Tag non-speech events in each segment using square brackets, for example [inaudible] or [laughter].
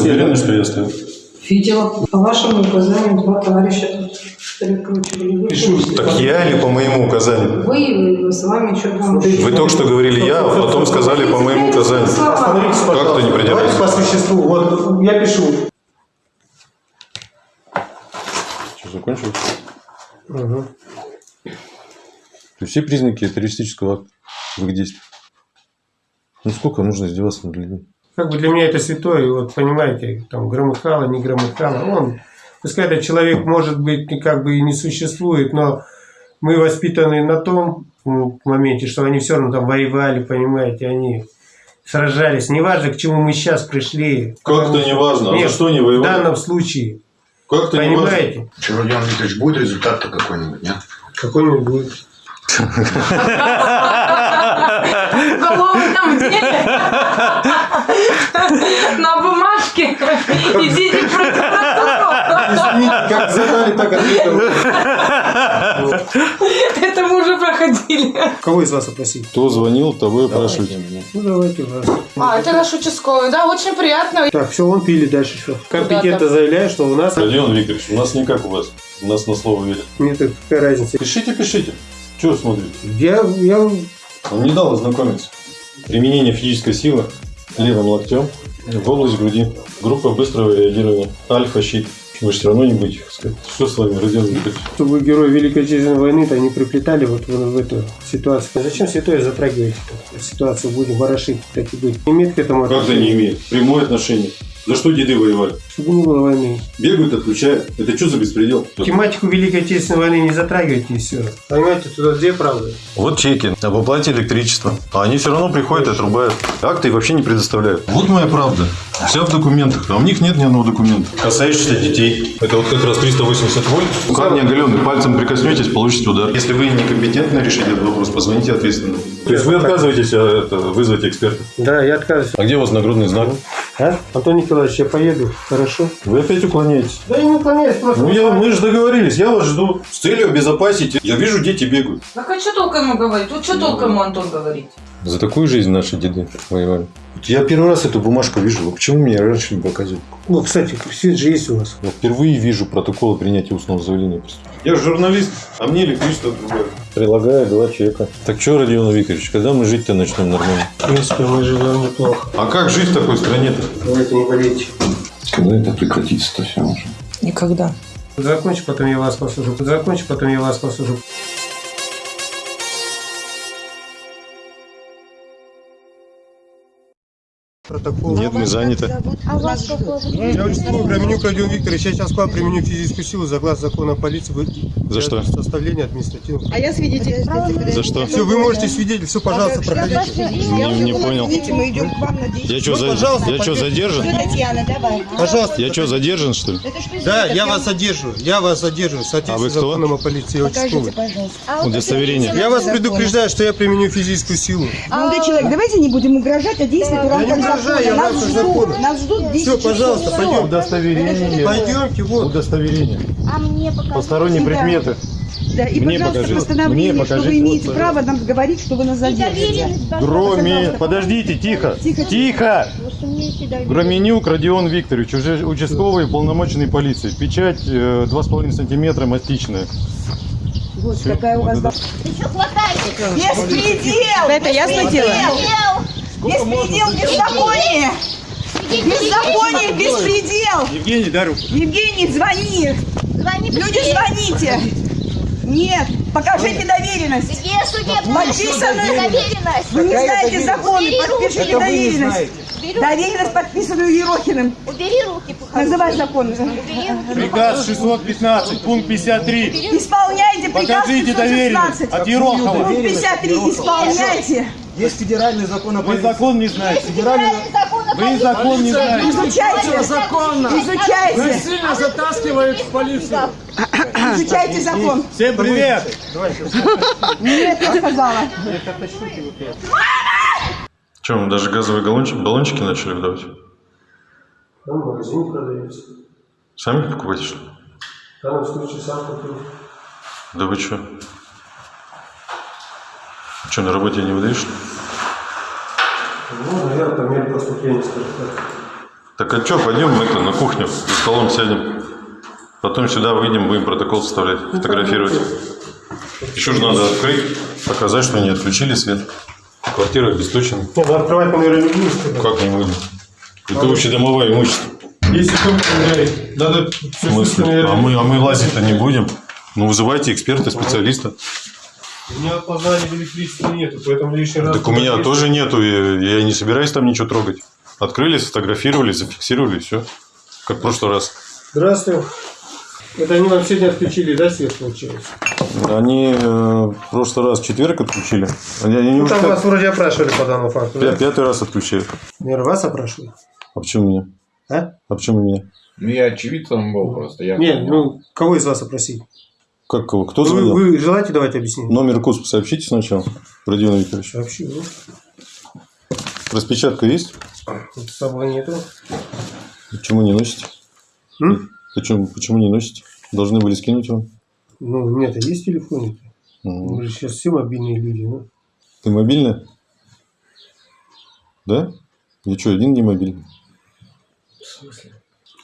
уверены, что я оставил? Видела. По вашему указанию два товарища тут перекручивали. Пишу. Так я или по моему указанию? вы, с вами что там? Вы только что говорили я, а потом сказали по моему указанию. Остановитесь, Как пожалуйста. ты не придираешься? по существу. Вот я пишу. Что, закончил? То есть все признаки террористического акта в их действиях. Ну сколько нужно издеваться над людьми? Как бы для меня это святое, вот понимаете, там громыхало, не громыхало. Он, пускай этот человек, может быть, как бы и не существует, но мы воспитаны на том моменте, что они все равно там воевали, понимаете, они сражались. Неважно, к чему мы сейчас пришли. Как это не важно? А Нет, за что не В воевали? данном случае, Как это не важно? понимаете, Что, Родион Викторович, будет результат-то какой-нибудь, нет? какой-нибудь будет. Голову там где? [laughs] На бумажке. [laughs] Идите в прокуратуру. Извините, как задали, так ответил. [laughs] Это мы уже проходили. Кого из вас опросить? Кто звонил, того и опрашивайте. Ну, давайте вас. А, это наш участковый, да, очень приятно. Так, все, он пили дальше все. Компетентно заявляю, что у нас Родион Викторович, у нас не как у вас. У нас на слово верят. нет какая разница. Пишите, пишите. Чего смотрите? Я, я Он не дал ознакомиться. Применение физической силы левым локтем в область груди. Группа быстрого реагирования. Альфа-щит. Вы же все равно не будете их сказать. Что с вами, Родион Викторович? чтобы герои Великой Отечественной войны-то не приплетали вот в, в эту ситуацию. А Зачем святое затрагиваете ситуацию? Будем ворошить, так и быть. Имеет к этому Как это не имеет? Прямое отношение. За что деды воевали? Чтобы не было войны. Бегают, отключают. Это что за беспредел? Тематику Великой Отечественной войны не затрагивайте и все. Понимаете, туда где правда? Вот чеки об оплате электричества. А они все равно приходят и отрубают. Акты вообще не предоставляют. Вот моя правда. Вся в документах. А у них нет ни одного документа. Касающийся детей. Это вот как раз 380 вольт. Камни оголенный. Пальцем прикоснетесь, получите удар. Если вы некомпетентны решить этот вопрос, позвоните ответственно. То есть вы отказываетесь а, это, вызвать эксперта? Да, я отказываюсь. А где у вас нагрудный знак? А? Антон Николаевич, я поеду. Хорошо? Вы опять уклоняетесь. Да я не уклоняюсь, просто... Ну, я, мы же договорились, я вас жду. С целью обезопасить. Я вижу, дети бегают. Так а что толком ему говорить? Вот что толком ему Антон говорит? За такую жизнь наши деды воевали. Я первый раз эту бумажку вижу. Почему мне раньше не показывали? Ну, кстати, свет же есть у вас. Я впервые вижу протокол принятия устного заявления. Я журналист, а мне электричество другое. Прилагаю два чека. Так что, Родион Викторович, когда мы жить-то начнем нормально? В принципе, мы живем неплохо. А как жить в такой стране-то? Давайте не болейте. Когда это прекратится-то все уже? Никогда. Закончи, потом я вас послужу. Закончи, потом я вас послужу. Протокол. Нет, мы заняты. А вас какого? Я участковый Громенюк Родион Викторович. Я сейчас к вам применю физическую силу за глаз закона полиции. Вы- За что? Составления административного. А я свидетель. За что? Все, вы можете свидетель, все, пожалуйста, проходите. Не, не понял. Мы идем к вам на Я что, пожалуйста, я что, задержан? Татьяна, давай. Пожалуйста. Я что, задержан, что ли? Да, за- я вас задерживаю. Я вас задерживаю. В А вы кто? законом о полиции. Покажите, участковый. пожалуйста. Удостоверение. Я вас предупреждаю, что я применю физическую силу. Молодой человек, давайте не будем угрожать, а действовать в рамках закона. Нас ждут, нас ждут 10 Все, пожалуйста, пойдем. Удостоверение. Пойдемте, вот. Удостоверение. А мне покажите. Посторонние Да. предметы. Да, и, Мне пожалуйста, покажите. постановление, Мне что покажите, вы имеете вот, право нам говорить, что вы нас задержите. Громе... Подождите, тихо. Тихо, Тихо. Громенюк Родион Викторович, уже участковый полномоченный полиции. Печать э, 2,5 сантиметра мастичная. Господи, какая у вас... Беспредел! Это ясно дело? Беспредел, беззаконие! Беззаконие, беспредел! Евгений, дай руку. Евгений, звони! Люди, звоните! Нет, покажите доверенность! Где судебная Подписанную! доверенность? Вы не знаете законы, подпишите доверенность! Доверенность, подписанную Ерохиным. Убери руки, похоже. Называй закон. Приказ 615, пункт 53. Исполняйте приказ Покажите 516. доверенность от Ерохова. Пункт 53, исполняйте. Есть федеральный закон о Вы закон не знаете. Федеральный закон о Вы закон не знаете. Изучайте. Изучайте. Сильно затаскивают в полицию. Изучайте закон. Всем привет. Нет, я сказала. Что, мы даже газовые баллончики, баллончики начали выдавать? Там в магазине продается. Сами покупаете, что ли? В данном случае сам купил. Да вы что? Что, на работе не выдаешь? что ли? Ну, наверное, по мере поступления, скажем так. Так а что, пойдем мы это на кухню, за столом сядем. Потом сюда выйдем, будем протокол составлять, фотографировать. Еще же надо открыть, показать, что не отключили свет. Квартира обесточена. Нет, ну открывать, наверное, не будем. Как не будем? Это общедомовое имущество. Если кто проверяет, надо В смысле? А мы, а мы лазить-то не будем. Ну, вызывайте эксперта, специалиста. У меня опознания в электричестве нету, поэтому лишний раз... Так у меня тоже нету, я, я не собираюсь там ничего трогать. Открыли, сфотографировали, зафиксировали, все. Как в прошлый раз. Здравствуйте. Это они вам сегодня отключили, да, свет получилось? Они э, в прошлый раз в четверг отключили. Они, они Ну, уже там пя- вас вроде опрашивали по данному факту, пя- да? пятый раз отключают. Наверное, вас опрашивали? А почему меня? А? А почему меня? Ну, я очевидцем был просто. Я Нет, ну, кого из вас опросить? Как кого? Кто Вы, звонил? вы желаете давать объяснение? Номер КУСП сообщите сначала, Родион Викторович. Вообще, ну, Распечатка есть? с собой нету. Почему не носите? М? Почему, почему не носите? Должны были скинуть вам. Ну, у меня-то есть телефон. Мгм. Мы же сейчас все мобильные люди, ну. Ты мобильная? Да? Я что, один не мобильный?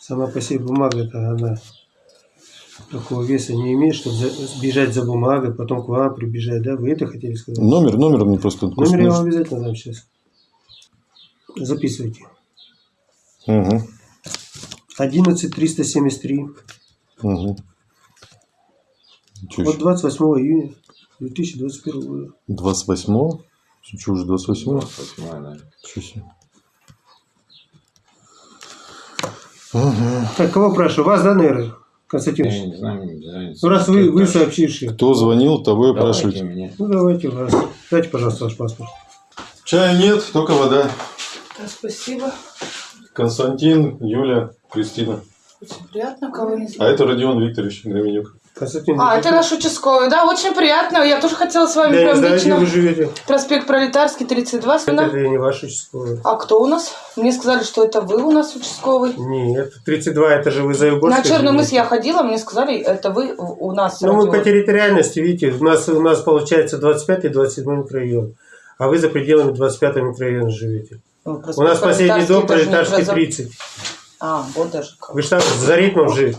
Сама по себе бумага-то, она такого веса не имеет, чтобы за- бежать за бумагой, потом к вам прибежать, да? Вы это хотели сказать? Номер, номер мне просто... Номер я вам обязательно дам сейчас. Записывайте. Угу, 11 373 угу. Что от 28 июня 2021 года. 28 Что уже 28 28 да. Чё себе. Так, кого спрашиваю? Вас, да, наверное, Константин? Я не знаю. Ну, раз вы, вы сообщившие. Кто звонил, того и меня. Ну, давайте вас. Дайте, пожалуйста, ваш паспорт. Чая нет, только вода. Да, спасибо. Константин, Юля, Кристина. Очень приятно, кого не А знаю. это Родион Викторович Громенюк. Константин, А, это наш участковый. Да, очень приятно. Я тоже хотела с вами я прям знаю, где лично. вы живете. Проспект Пролетарский, 32. Это, Спина. не ваш участковый. А кто у нас? Мне сказали, что это вы у нас участковый. Нет, 32 это же вы за На Черный мыс я ходила, мне сказали, это вы у нас. Ну, мы по территориальности, видите, у нас, у нас получается 25 и 27 микрорайон. А вы за пределами 25 микрорайона живете. Ну, У нас последний дом Пролетарский проза- 30. А, вот даже как. Вы же там за ритмом жили.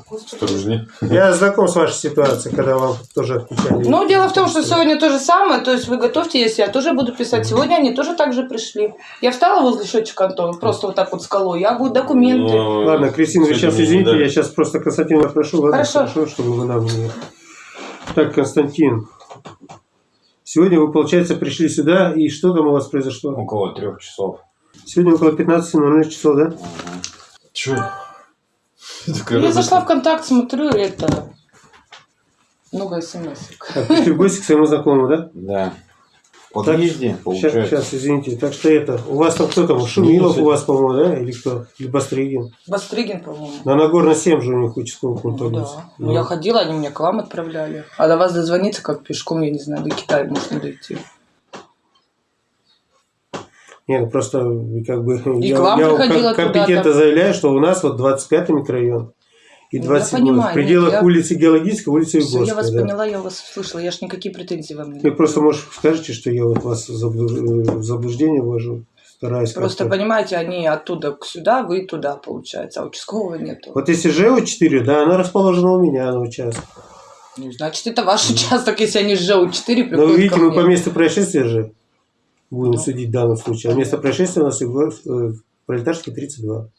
Я знаком с вашей ситуацией, когда вам тоже отключали. Ну, дело в том, что сегодня то же самое, то есть вы готовьте, если я тоже буду писать. Сегодня они тоже так же пришли. Я встала возле счетчика Антона, просто вот так вот скалой, я буду документы. Ну, Ладно, Кристина, вы сейчас извините, я сейчас просто Константина прошу, ладно, Хорошо. хорошо, чтобы вы нам не... Так, Константин, сегодня вы, получается, пришли сюда, и что там у вас произошло? Около трех часов. Сегодня около 15.00 часов, да? Чё? Я зашла в контакт, смотрю, это много смс. Так, пришли в гости к своему знакомому, да? Да. Подъезде, Сейчас, получается. сейчас, извините. Так что это, у вас там кто там? Шумилов у вас, по-моему, да? Или кто? Или Бастригин? Бастригин, по-моему. На Нагорно 7 же у них участковый пункт Ну, да. Ну, я ходила, они меня к вам отправляли. А до вас дозвониться как пешком, я не знаю, до Китая можно дойти. Не, ну просто как бы... И я я как компетентно заявляю, что у нас вот 25-й микрорайон и Ну, я 27 в понимаю, пределах нет, я- улицы Геологической, улицы Все, я вас Югорской. да. поняла, я вас услышала. Я ж никакие претензии вам не Вы просто, может, скажете, что я вот вас в заблу- в заблуждение ввожу, стараюсь Просто, понимаете, они оттуда к сюда, вы туда, получается, а участкового нету. Вот если ЖЭУ-4, да, она расположена у меня на участке. Ну, значит, это ваш [laughs] участок, если они с ЖЭУ-4 приходят Но вы видите, мы по месту происшествия же будем Ну. судить в данном случае. А место происшествия у нас э, Пролетарский 32.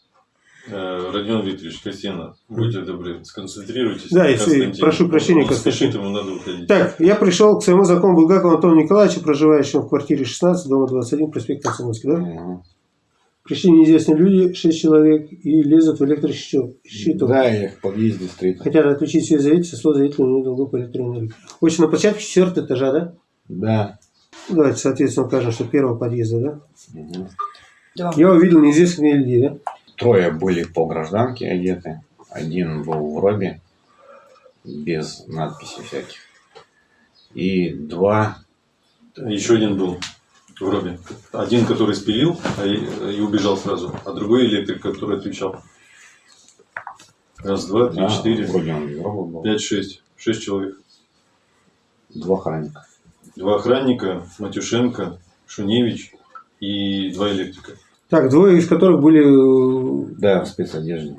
Э, Родион Викторович, Кристина, будьте добры, сконцентрируйтесь. Да, если- прошу прощения, Он Константин. спешит, ему надо уходить. Так, я пришел к своему знакомому Булгакову Антону Николаевичу, проживающему в квартире 16, дома 21, проспект Комсомольский, да? Мгм. Пришли неизвестные люди, 6 человек, и лезут в электрощиток. Да, я в подъезде встретил. Хотят отключить все заявителя, число заявителей не долго по электронной. Очень на площадке 4 этажа, да? Да. Ну, Давайте, соответственно, укажем, что первого подъезда, да? Да. Я увидел неизвестных людей, да? Трое были по гражданке одеты. Один был в робе, без надписей всяких. И два Еще один был в робе. Один, который спилил а и, убежал сразу, а другой электрик, который отвечал. Раз, два, три, да, четыре, вроде он без роба был. пять, шесть. Шесть человек. Два охранника. Два охранника, Матюшенко, Шуневич и два электрика. Так, двое из которых были э, Да, в спецодежде.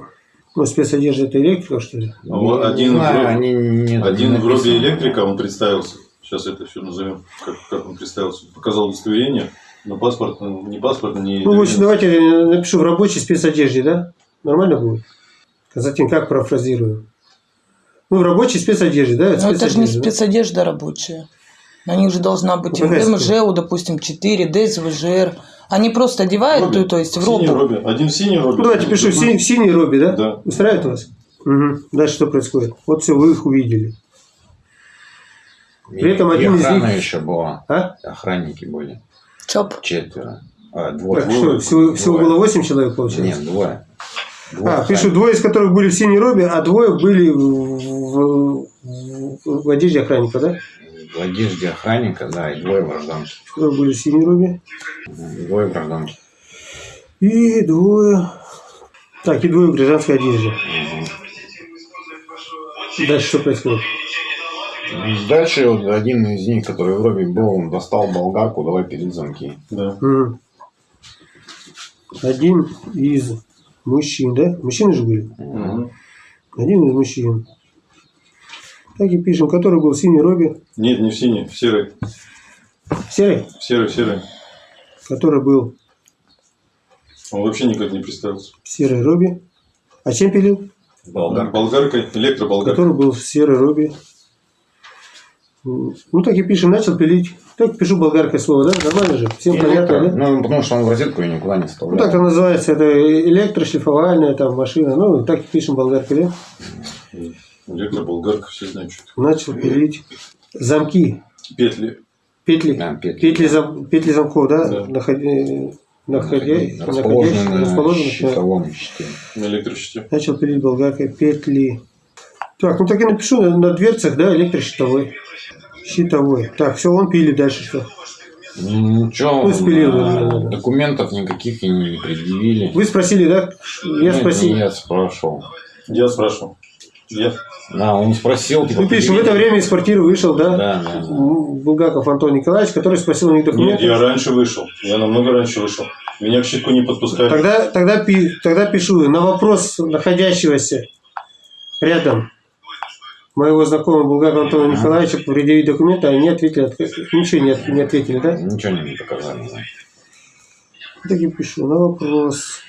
ну, спецодежда это электрика, что ли? А вот Не один, знаю, в они не- один не в робе электрика, он представился. Сейчас это все назовем, как, как он представился. Показал удостоверение, но паспорт, ну, не паспорт, не... Ну, в общем, давайте я напишу в рабочей спецодежде, да? Нормально будет? Константин, как профразирую? Ну, в рабочей спецодежде, да? Но это же не спецодежда, да? спецодежда рабочая. На них же должна быть Ну, МЖУ, допустим, 4, ДСВЖР. Они просто одевают, Робе. то, то есть в робу. робе. Один в синей робе. Ну, давайте пишу в синей робе, да? Да. Устраивает вас? Угу. Дальше что происходит? Вот все, вы их увидели. При этом И один из них- еще была. А? Охранники были. ЧОП. Четверо. А, двое. Так что, всего, всего Двое. было 8 человек, получается? Нет, двое. Двое А, пишу, двое из которых были в синей робе, а двое были в, в- в- в одежде охранника, да? В одежде охранника, да, и двое гражданки. Которые были робе. Двое гражданки. И двое... Так, и двое в гражданской одежде. Дальше что происходит? Дальше вот один из них, который в робе был, он достал болгарку, давай перед замки. Да. Мгм. Один из мужчин, да? Мужчины же были? Мгм. Один из мужчин. Так и пишем, который был в синей робе. Нет, не в синей, в серой. Серый, В серой, в серой. который был Он вообще никак не представился. в серой робе. А чем пилил? Болгарка. Болгаркой, электроболгаркой. Который был в серой робе. Ну, так и пишем, начал пилить. Так пишу болгаркой слово, да? Нормально же? Всем понятно, да? Ну, потому что он в розетку ее никуда не Ну, вставлял. так это называется, это электрошлифовальная там машина. Ну, так и пишем болгаркой, да? Электроболгарка, все знают, что Начал пилить. Замки. это. Петли. Петли. Да, петли. Петли, зам- петли замков, да? Да. Находи- находя- Расположены находящиеся- на расположены, да. щитовом щите. На электрощите. Начал пилить болгаркой петли. Так, ну так и напишу на, на дверцах, да, электрощитовой. Щитовой. Так, все, он пилит дальше что? Ничего, Ну, спилил, да, документов никаких и не предъявили. Вы спросили, да? Я Нет, спросил. Я спрашивал. Я спрашивал. Я. Да, он спросил, типа... Ну, пишем, в предъявили? это время из квартиры вышел, да? Да, да, да. Булгаков Антон Николаевич, который спросил у них Нет, документы. я раньше вышел. Я намного раньше вышел. Меня к щитку не подпускали. Тогда, тогда, пи- тогда пишу на вопрос находящегося рядом моего знакомого Булгакова Антона Николаевича предъявить документы, они ответили, ничего не, не ответили, да? Ничего не показали. да. Так и пишу на вопрос.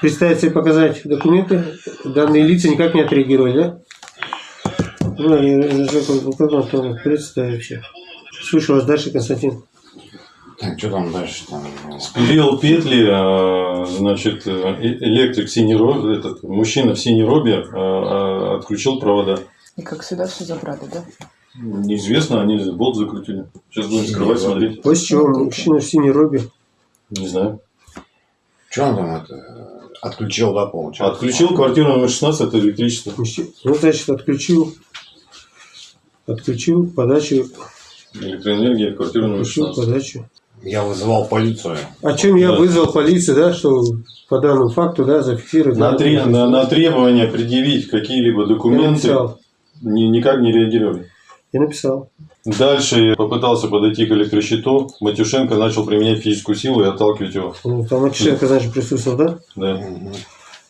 Представиться и показать документы. Данные лица никак не отреагировали, да? Ну, я представиться. Слушаю вас дальше, Константин. Так, что там дальше? Там, Спилил петли, а, значит, э, электрик в синей робе, этот мужчина в синей робе а, а, отключил провода. И как всегда все забрали, да? Неизвестно, они болт закрутили. Сейчас будем скрывать, смотреть. После чего мужчина в синей робе. Не знаю. Что он там это, отключил, да, получается? Отключил квартиру номер 16, это электричество. Мужчина- Ну, значит, отключил. Отключил подачу. Электроэнергия, квартира номер Отключил 16. подачу. Я вызывал полицию. О чем я Да. вызвал полицию, да, что по данному факту, да, зафиксировать. На, да, тре- на, на требование предъявить какие-либо Я документы написал. ни- никак не реагировали. Я написал. Дальше попытался подойти к электрощиту. Матюшенко начал применять физическую силу и отталкивать его. Ну, там Матюшенко, значит, присутствовал, да? Да.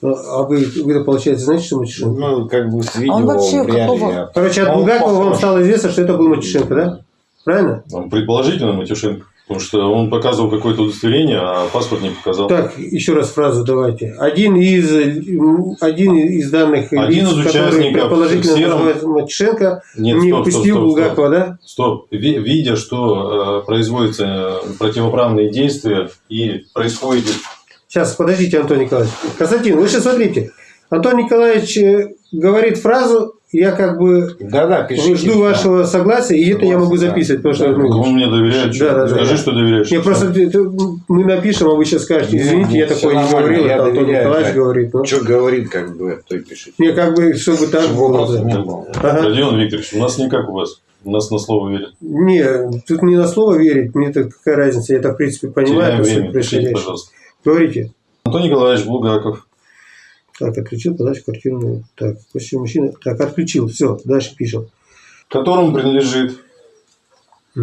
Ну, А вы, вы получается, знаете, что Матюшенко? Ну, как бы с видео он вообще какого? Короче, от Он Булгакова вам стало известно, что это был Матюшенко, да? Правильно? Ну, Предположительно Матюшенко. Потому что он показывал какое-то удостоверение, а паспорт не показал. Так, еще раз фразу давайте. Один из, один из данных Один лиц, из который участников предположительно сером- называется Матюшенко, Нет, не стоп, упустил стоп, Булгакова, да? Стоп. Ви- Видя, что э, производятся э, противоправные действия и происходит... Сейчас, подождите, Антон Николаевич. Константин, вы сейчас смотрите. Антон Николаевич э, говорит фразу, я как бы Да-да, пишите. жду да. вашего согласия, и это я могу Согласен, да. записывать, потому что Да, ну, мне доверяет. Да, да, да. Скажи, что доверяешь. не, просто мы напишем, а вы сейчас скажете, извините, я такое не говорил, я Антон доверяю, Николаевич да. говорит. Ну, Что говорит, как бы, то и пишите. не, как бы, чтобы так Чтобы было. да. не было. Ага. Родион Викторович, у нас не как у вас. У нас на слово верят. Не, тут не на слово верить, мне это какая разница, я это в принципе понимаю, Теряем время. Пишите, пожалуйста. Говорите. Антон Николаевич Булгаков. Так, отключил подачу квартирную. Так, после мужчины. Так, отключил. Все, дальше пишем. которому принадлежит э,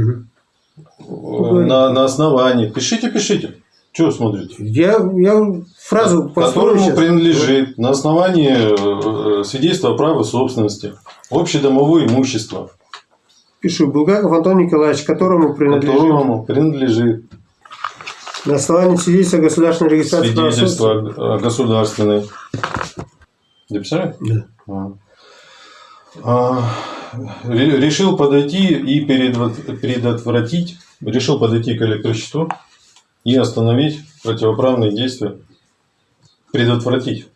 на, на основании. Пишите, пишите. Что смотрите? Я, я фразу которому сейчас. принадлежит на основании э, э, свидетельства о праве собственности общедомовое имущество, Пишу. Булгаков Антон Николаевич, которому принадлежит которому принадлежит на основании свидетельства государственной регистрации свидетельство о государственной. Дописали? Да. А. А, ре- решил подойти и предотвратить, решил подойти к электрощиту и остановить противоправные действия. Предотвратить.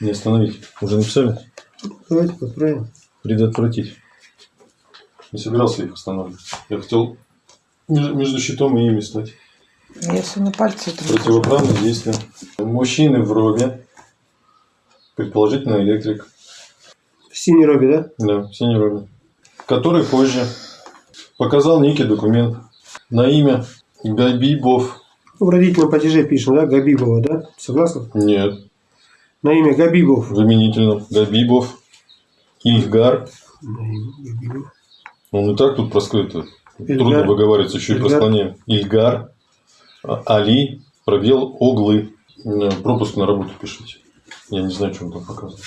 Не остановить. Уже написали? Давайте подправим. Предотвратить. Не собирался их останавливать. Я хотел между между щитом и ими стать. Я сегодня пальцы это Противоправные действия. Мужчины в робе. Предположительно электрик. В синей робе, да? Да, в синей робе. Который позже показал некий документ на имя Габибов. В родительном падеже пишем, да? Габибова, да? Согласны? Нет, На имя Габибов. в именительном. Габибов. Ильгар. На имя Габибов. Он и так тут проскрыт. Ильгар. Трудно выговаривается, еще и Ильгар. просклоняем. Ильгар. Али. Пробел Оглы. Э, Пропуск на работу пишите. Я не знаю, что он там показывает.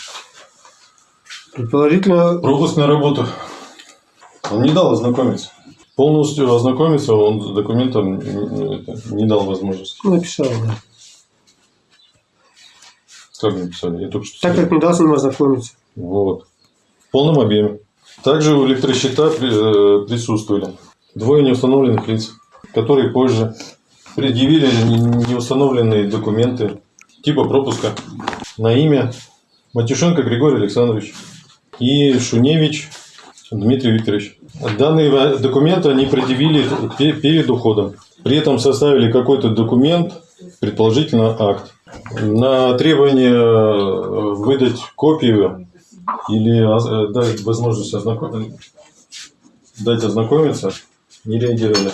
Предположительно, Пропуск на работу. Он не дал ознакомиться. Полностью ознакомиться он с документом это, не дал возможности. написал, да. Как написали? Я только что Так как не дал с ним ознакомиться. Вот. В полном объеме. Также у электросчета э, присутствовали двое неустановленных лиц, которые позже предъявили не- неустановленные документы типа пропуска на имя Матюшенко Григорий Александрович и Шуневич Дмитрий Викторович. Данные документы они предъявили пе- перед уходом. При этом составили какой-то документ, предположительно акт. На требование э, выдать копию или э, дать возможность ознаком- дать ознакомиться, не реагировали.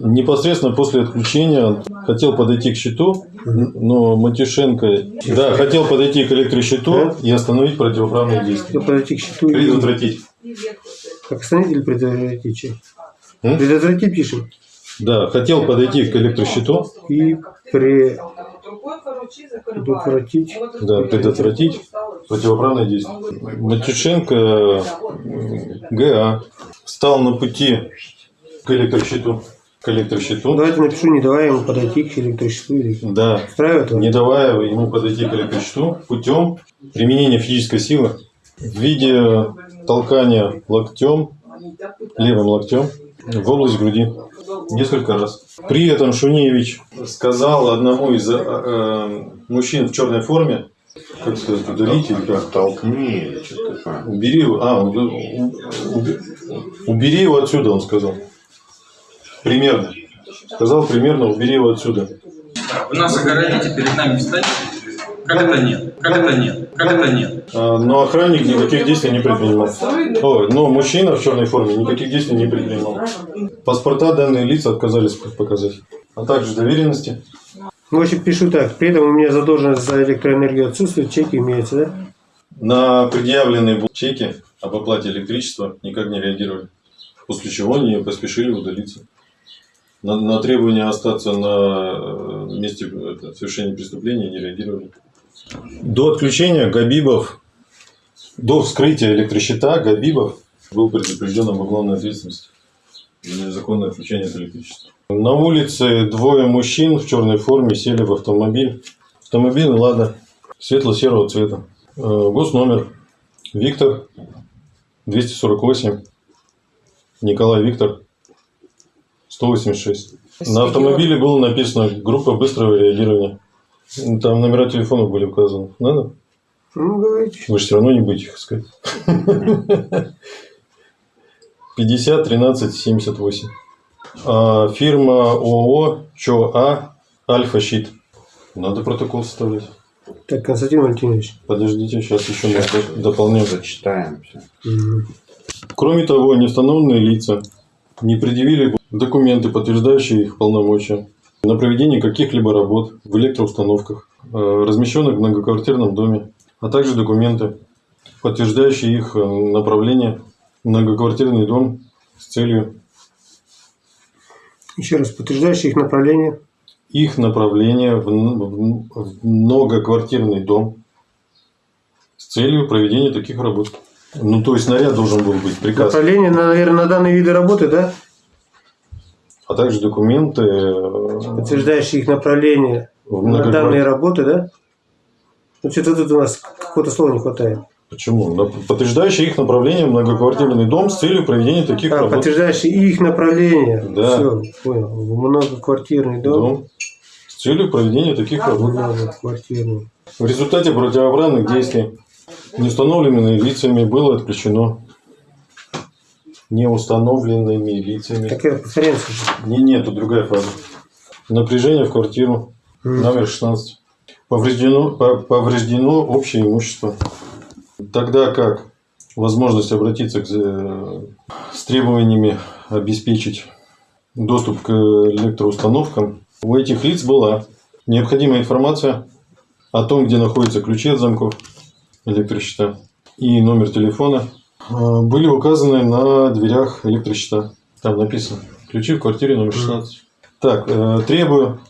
Непосредственно после отключения хотел подойти к счету, но Матюшенко, да, хотел подойти к электросчету и остановить противоправные действия. Подойти к счету и... Предотвратить. Как остановить или предотвратить? чё? М? Предотвратить пишем. Да, хотел подойти к электросчету, И предотвратить. да, предотвратить противоправные действия. Матюшенко ГА стал на пути к электросчету. К электросчету. Давайте напишу, не давая ему подойти к электросчету. Или... Да, Устраивает вас? не давая ему подойти к электросчету путем применения физической силы в виде толкания локтем, левым локтем в область груди несколько раз. При этом Шуневич сказал одному из э, э, мужчин в черной форме, как сказать, удалить или как? Толкни или что-то такое. Убери его, а, убери его отсюда, он сказал. Примерно. Сказал примерно, убери его отсюда. Вы нас огородите, перед нами встанете? Как это нет? Как это нет? Как это нет? А, Но охранник никаких действий не предпринимал. Ой, но мужчина в черной форме никаких действий не предпринимал. Паспорта данные лица отказались показать. А также доверенности. В общем, пишу так. При этом у меня задолженность за электроэнергию отсутствует, чеки имеются, да? На предъявленные чеки об оплате электричества никак не реагировали. После чего они поспешили удалиться. На, на требование остаться на э, месте совершения преступления не реагировали. До отключения Габибов, до вскрытия электросчета Габибов был предупрежден об уголовной ответственности за незаконное отключение от электричества. На улице двое мужчин в черной форме сели в автомобиль. Автомобиль «Лада» светло-серого цвета. Э, Госномер Виктор 248 Николай Виктор 186. На автомобиле было написано группа быстрого реагирования. Там номера телефонов были указаны. Надо? Ну, говорите. Вы же все равно не будете их искать. 50 13 78. А, фирма ООО ЧОА Альфа Щит. Надо протокол составлять. Так, Константин Валентинович. Подождите, сейчас еще мы до- дополним. Зачитаем все. Кроме того, неустановленные лица не предъявили документы, подтверждающие их полномочия на проведение каких-либо работ в электроустановках, э, размещенных в многоквартирном доме, а также документы, подтверждающие их э, направление в многоквартирный дом с целью Еще раз, подтверждающие их направление. их направление в, в многоквартирный дом с целью проведения таких работ. Ну, то есть наряд должен был быть, приказ. Направление, наверное, на данные виды работы, да? А также документы э, Подтверждающие их направление на данные работы, да? Ну, что-то тут у нас какого-то слова не хватает. Почему? Подтверждающие их направление в многоквартирный дом с целью проведения таких А, работ. подтверждающие их направление. Да. Все, понял. Многоквартирный дом. Дом с целью проведения таких работ. Многоквартирный. В результате противоправных действий неустановленными лицами было отключено неустановленными лицами. Так я повторяю. Не, нет, тут другая фраза. Напряжение в квартиру номер 16. Повреждено, по- повреждено общее имущество. Тогда как возможность обратиться к, э, с требованиями обеспечить доступ к электроустановкам у этих лиц была необходимая информация о том, где находятся ключи от замков электросчета и номер телефона. Э, были указаны на дверях электросчета. Там написано. Ключи в квартире номер 16. Так, э, требую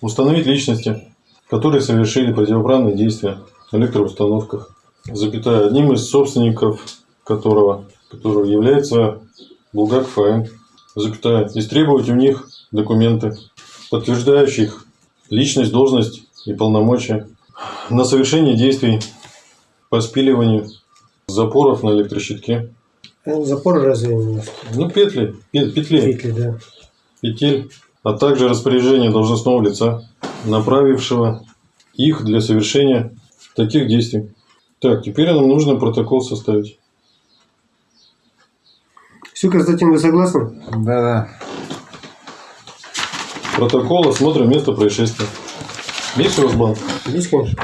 установить личности, которые совершили противоправные действия в электроустановках, запятая, одним из собственников которого, которого является Булгаков АМ, запятая, истребовать у них документы, подтверждающих личность, должность и полномочия на совершение действий по спиливанию запоров на электрощитке. Э, Запор разве у нас? Ну, петли, пе- петли, Петли, да. петель, а также распоряжение должностного лица, направившего их для совершения таких действий. Так, теперь нам нужно протокол составить. Все, Константин, вы согласны? Да-да. Протокол осмотра места происшествия. Есть у вас банк? Есть, конечно.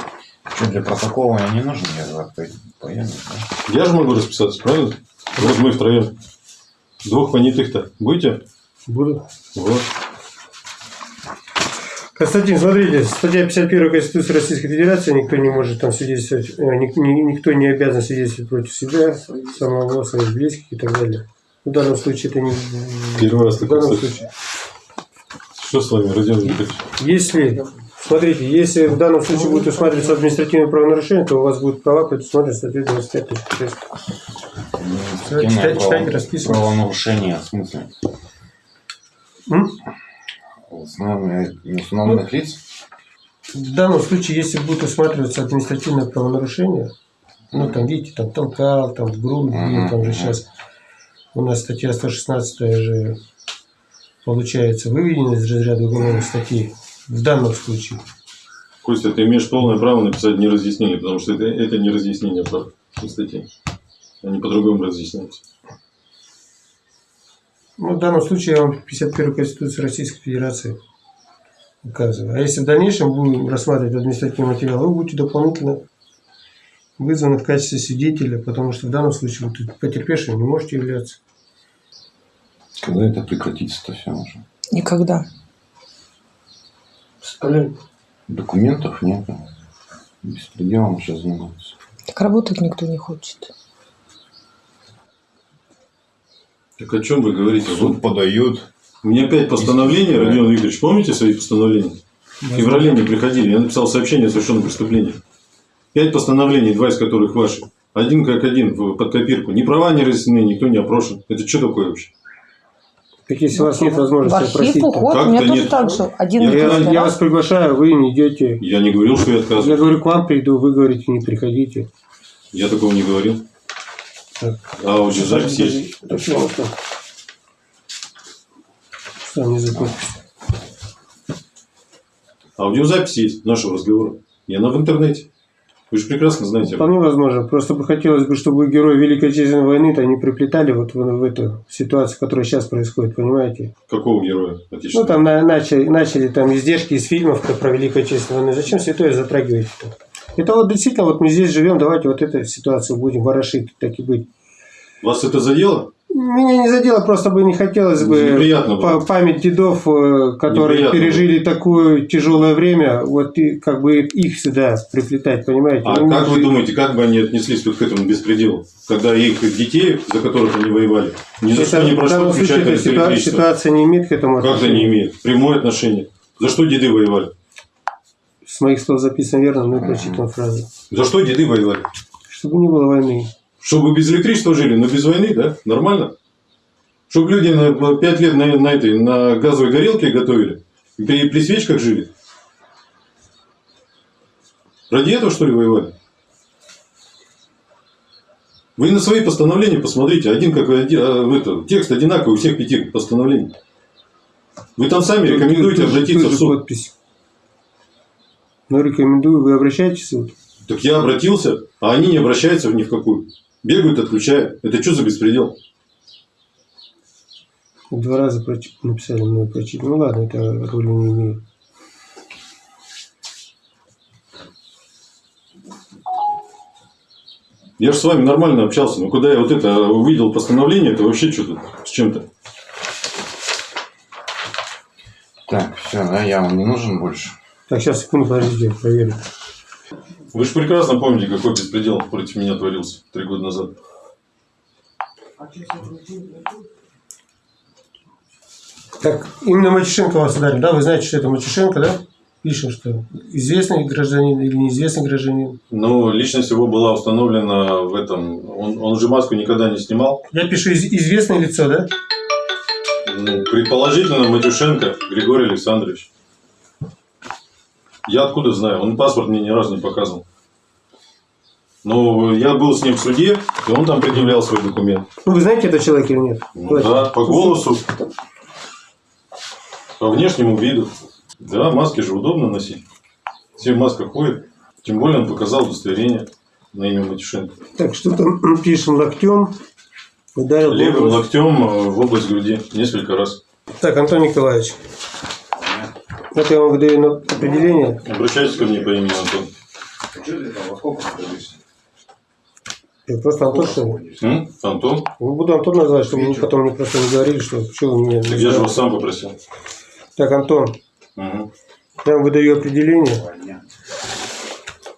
Что, для протокола мне не нужен? Я за поеду. да? Я же могу расписаться, правильно? Вот мы втроем. Двух понятых-то будете? Буду. Вот. Константин, смотрите, статья 51 Конституции Российской Федерации, никто не может там свидетельствовать, э, ник- ни- никто не обязан свидетельствовать против себя, самого, своих близких и так далее. В данном случае это не... Первый раз данном слышу. случае. Что с вами, Родион Викторович? Если, смотрите, если в данном случае будет усматриваться административное правонарушение, то у вас будут права предусмотрены статьей 25 Административное читайте, читайте, расписывайтесь. Правонарушение, в смысле? М? Установленных- Неустановленных лиц? В данном случае, если будет усматриваться административное правонарушение, ну там, видите, там толкал, там в грудь, Мгм, там же сейчас у нас статья 116 же получается выведена из разряда уголовных статей в данном случае. Костя, ты имеешь полное право написать не разъяснение, потому что это, это не разъяснение прав статей. Они по-другому разъясняются. Ну, в данном случае я вам 51 Конституции Российской Федерации указываю. А если в дальнейшем будем рассматривать административный материал, вы будете дополнительно вызваны в качестве свидетеля, потому что в данном случае вы тут потерпевшим не можете являться. Когда это прекратится-то все уже? Никогда. Документов нет. Беспределом сейчас занимаются. Так работать никто не хочет. Так о чем вы говорите? Вот Суд подают. у меня опять постановление, Родион Викторович, помните свои постановления? В феврале мне приходили, я написал сообщение о совершенном преступлении. Пять постановлений, два из которых ваши. Один как один, в- под копирку. Ни права не разъяснены, никто не опрошен. Это что такое вообще? Так если у вас нет В возможности архив опросить, то уход, Как у меня то тоже нет? так же. Один Я- я, я вас приглашаю, вы не идете. Я не говорил, что я Я отказываю. говорю, к вам приду, вы говорите, не приходите. Я такого не говорил. Так. А аудиозапись есть. Это что мне за подпись? Аудиозапись есть нашего разговора. И она в интернете. Вы же прекрасно знаете. Вполне возможно. Просто бы хотелось бы, чтобы герои Великой Отечественной войны-то не приплетали вот в, в эту ситуацию, которая сейчас происходит, понимаете? Какого героя Ну, отечественного? там на- начали, начали там издержки из фильмов про Великую Отечественную войну. Зачем святое затрагиваете -то? Это вот действительно, вот мы здесь живем, давайте вот эту ситуацию будем ворошить, так и быть. Вас это задело? Меня не задело, просто бы не хотелось бы было. па- память дедов, э, которые Неприятно пережили такое тяжелое время, вот и как бы их сюда приплетать, понимаете? А Ну, как вы жить- думаете, как бы они отнеслись вот к этому беспределу? Когда их детей, за которых они воевали, ни за Это что не в прошло включать эта ситуация, ситуация не имеет к этому Как это не отношения. имеет? Прямое отношение. За что деды воевали? С моих слов записано верно, но я прочитал фразу. За что деды воевали? Чтобы не было войны. Чтобы без электричества жили, но без войны, да? Нормально? Чтобы люди на 5 лет на, на этой, на газовой горелке готовили, и при, при свечках жили. Ради этого, что ли, воевали? Вы на свои постановления посмотрите. Один как один, а, это, текст одинаковый у всех пяти постановлений. Вы там сами рекомендуете тут- обратиться тут в суд. подпись. Ну, рекомендую, вы обращаетесь в суд. Так я обратился, а они не обращаются ни в какую. Бегают, отключают. Это что за беспредел? Два раза прочи- написали мне прочитать. Ну ладно, это роли не имеет. Я же с вами нормально общался. Но когда я вот это увидел постановление, это вообще что-то с чем-то. Так, все, да, я вам не нужен больше. Так, сейчас, секунду, подождите, я проверю. Вы же прекрасно помните, какой беспредел против меня творился три года назад. Так, именно Матюшенко вас ударил, да? Вы знаете, что это Матюшенко, да? Пишем, что известный гражданин или неизвестный гражданин. Но личность его была установлена в этом. Он, он же маску никогда не снимал. Я пишу из- известное лицо, да? Ну, предположительно, Матюшенко Григорий Александрович. Я откуда знаю? Он паспорт мне ни разу не показывал. Но я был с ним в суде, и он там предъявлял свой документ. Ну, вы знаете этого человека или нет? Ну, Давайте. да, по голосу, по внешнему виду. Да, маски же удобно носить. Все в масках ходят. Тем более он показал удостоверение на имя Матюшенко. Так, что там [clears throat] пишем локтем. Ударил Левым область. локтем э, в область груди несколько раз. Так, Антон Николаевич. Вот я вам выдаю на определение. Обращайтесь ко мне по имени Антон. Я просто Антон, что ли? М? Антон? Ну, Буду Антон называть, чтобы мне потом мне просто не говорили, что что вы меня... Так я же вас сам попросил. Так, Антон, Мгм. я вам выдаю определение.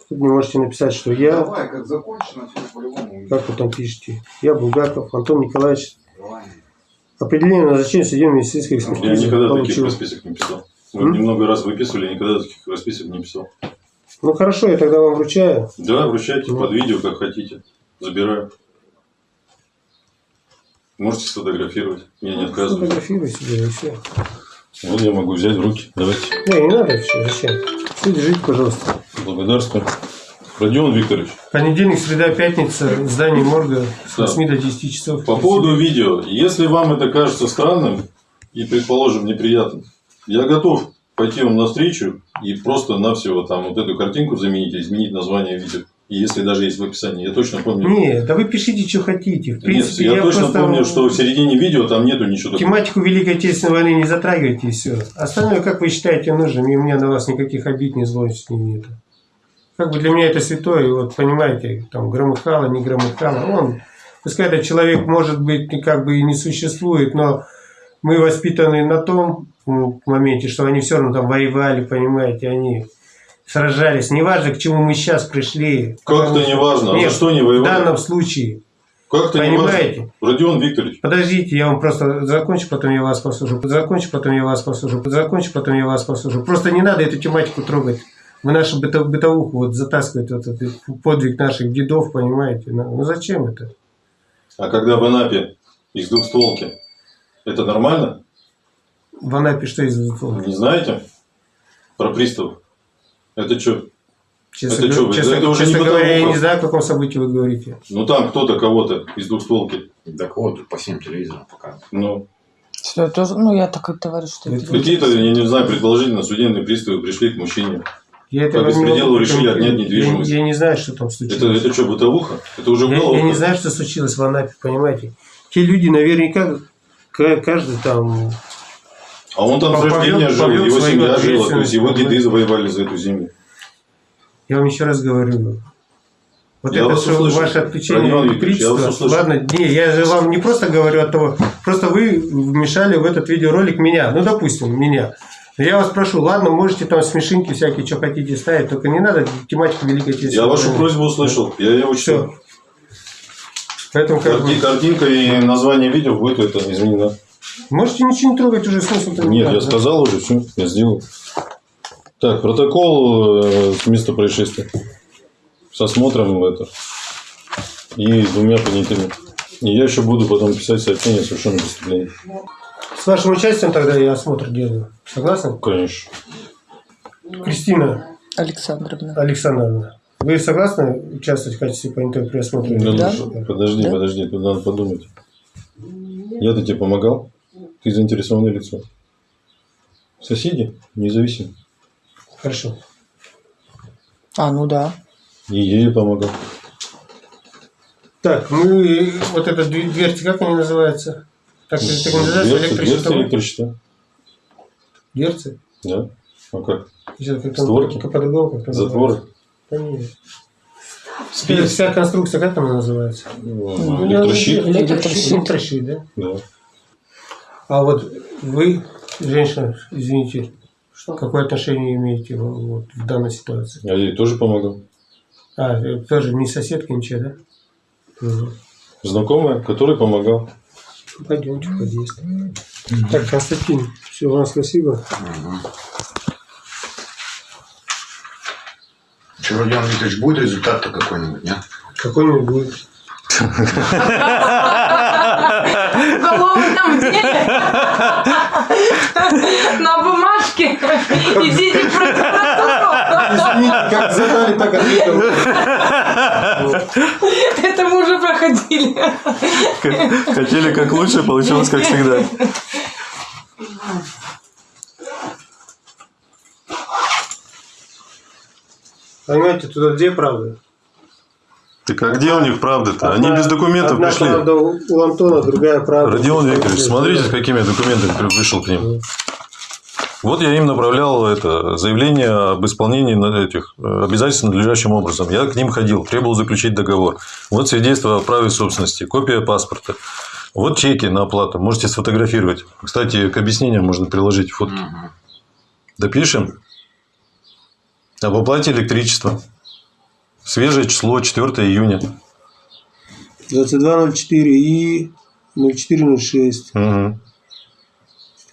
Тут вы можете написать, что я, Давай, как закончено, все по-любому. как вы там пишете, я Булгаков, Антон Николаевич. Определение назначения судебной медицинской Я экспертизы никогда таких получил. расписок не писал. Вы М? немного раз выписывали, никогда таких расписок не писал. Ну хорошо, я тогда вам вручаю. Да, вручайте Ну. под видео, как хотите. Забираю. Можете сфотографировать. Я не отказываю. Фотографируй себе и все. Вот я могу взять в руки. Давайте. Не, не надо все, зачем? Все, держите, пожалуйста. Благодарствую. Родион Викторович, Понедельник, среда, пятница, здание морга с Да. 8 до 10 часов. по поводу видео. Если вам это кажется странным и, предположим, неприятным, я готов пойти вам навстречу и просто-навсего там вот эту картинку заменить, изменить название видео. И если даже есть в описании, я точно помню. Нет, да вы пишите, что хотите. В Нет, принципе, я, точно просто помню, что в середине видео там нету ничего такого. тематику Великой Отечественной войны не затрагивайте и все. Остальное, как вы считаете нужным, и у меня на вас никаких обид, ни злости нет. Как бы для меня это святое, и вот понимаете, там громыхало, не громыхало. Он, пускай этот человек, может быть, как бы и не существует, но мы воспитаны на том м, моменте, что они все равно там воевали, понимаете, они сражались. Неважно, к чему мы сейчас пришли. Как-то не важно. А Нет, за что не в воевали? данном случае. Как-то не важно. Понимаете? Родион Викторович, Подождите, я вам просто закончу, потом я вас послушаю. Закончу, потом я вас послушаю. Закончу, потом я вас послушаю. Просто не надо эту тематику трогать. Вы нашу быто- бытовуху вот затаскиваете, вот этот подвиг наших дедов, понимаете? Ну, ну зачем это? а когда в Анапе из двухстволки, это нормально? В Анапе что из Не знаете? Про приставов. Это что? Честно, Это говоря- что вы, честно, это уже честно не говоря, я не знаю, о каком событии вы говорите. Ну там кто-то кого-то из двухстволки. Так вот, по всем телевизорам показывают. Ну, Что я тоже, ну я так и говорю, что это какие-то, я не знаю, предположительно, судебные приставы пришли к мужчине. Я По этого не беспределу могу решили отнять недвижимость. Я, я не знаю, что там Это, случилось. это что, бытовуха? Это уже Я, я уголовка. не знаю, что случилось в Анапе, понимаете? Те люди наверняка, ка- каждый там А он там с рождения жил, повел его семья жила, то есть его деды завоевали за эту землю. Я вам еще раз говорю. Вот Я это что услышал. ваше отключение вас электричества. Ладно, не, я же вам не просто говорю от того, просто вы вмешали в этот видеоролик меня, ну допустим, меня. Я вас прошу, ладно, можете там смешинки всякие, что хотите ставить, только не надо тематику Великой Отечественной. Я вашу просьбу услышал, я ее учту. Все. Поэтому как бы... Карти- Картинка и название видео будет это изменено. Можете ничего не трогать, уже смысл Нет, я сказал уже, все, я сделал. Так, протокол э, с места происшествия. С осмотром это. И с двумя понятыми. И я еще буду потом писать сообщение о совершенном преступлении. С вашим участием тогда я осмотр делаю. Согласны? Конечно. Кристина Александровна. Александровна, вы согласны участвовать в качестве понятого при осмотре? Да, Да. подожди, Да. подожди, тут надо подумать. Я-то тебе помогал. Ты заинтересованное лицо. Соседи независимы. Хорошо. А, ну да. И ей помогал. Так, мы вот эта дверь- как они называются? Так, так называется Дверцы, электрощитовые? дверцы? Да. А как? Сейчас как-то Створки? как по-другому как-то Затворы? называется. Вся, вся конструкция, как она называется? Ну, Электрощит? Электрощит, электрощит, да? Да. А вот вы, женщина, извините, какое отношение имеете в- вот, в данной ситуации? Я ей тоже помогал. А, э, тоже не соседка, ничего, да? Мгм. Знакомая, который помогал. Пойдемте подъезд. Так, Константин, все, вам спасибо. Че, Родион Викторович, будет результат-то какой-нибудь, нет? Какой-нибудь будет. В уголовном деле на бумажке идите в прокуратуру. Извините, как задали, так ответил. Это мы уже проходили. Хотели как лучше, получилось как всегда. Понимаете, туда две правды. Так а где у них правда-то? Они без документов одна пришли. правда у Антона, другая правда. Родион Викторович, смотрите, с какими документами при- пришел к ним. Вот я им направлял это заявление об исполнении этих э, обязательств надлежащим образом. Я к ним ходил, требовал заключить договор. Вот свидетельство о праве собственности, копия паспорта. Вот чеки на оплату. Можете сфотографировать. Кстати, к объяснениям можно приложить фотки. Допишем. Об оплате электричества. Свежее число 4 июня. 2204 и 0406. Мгм.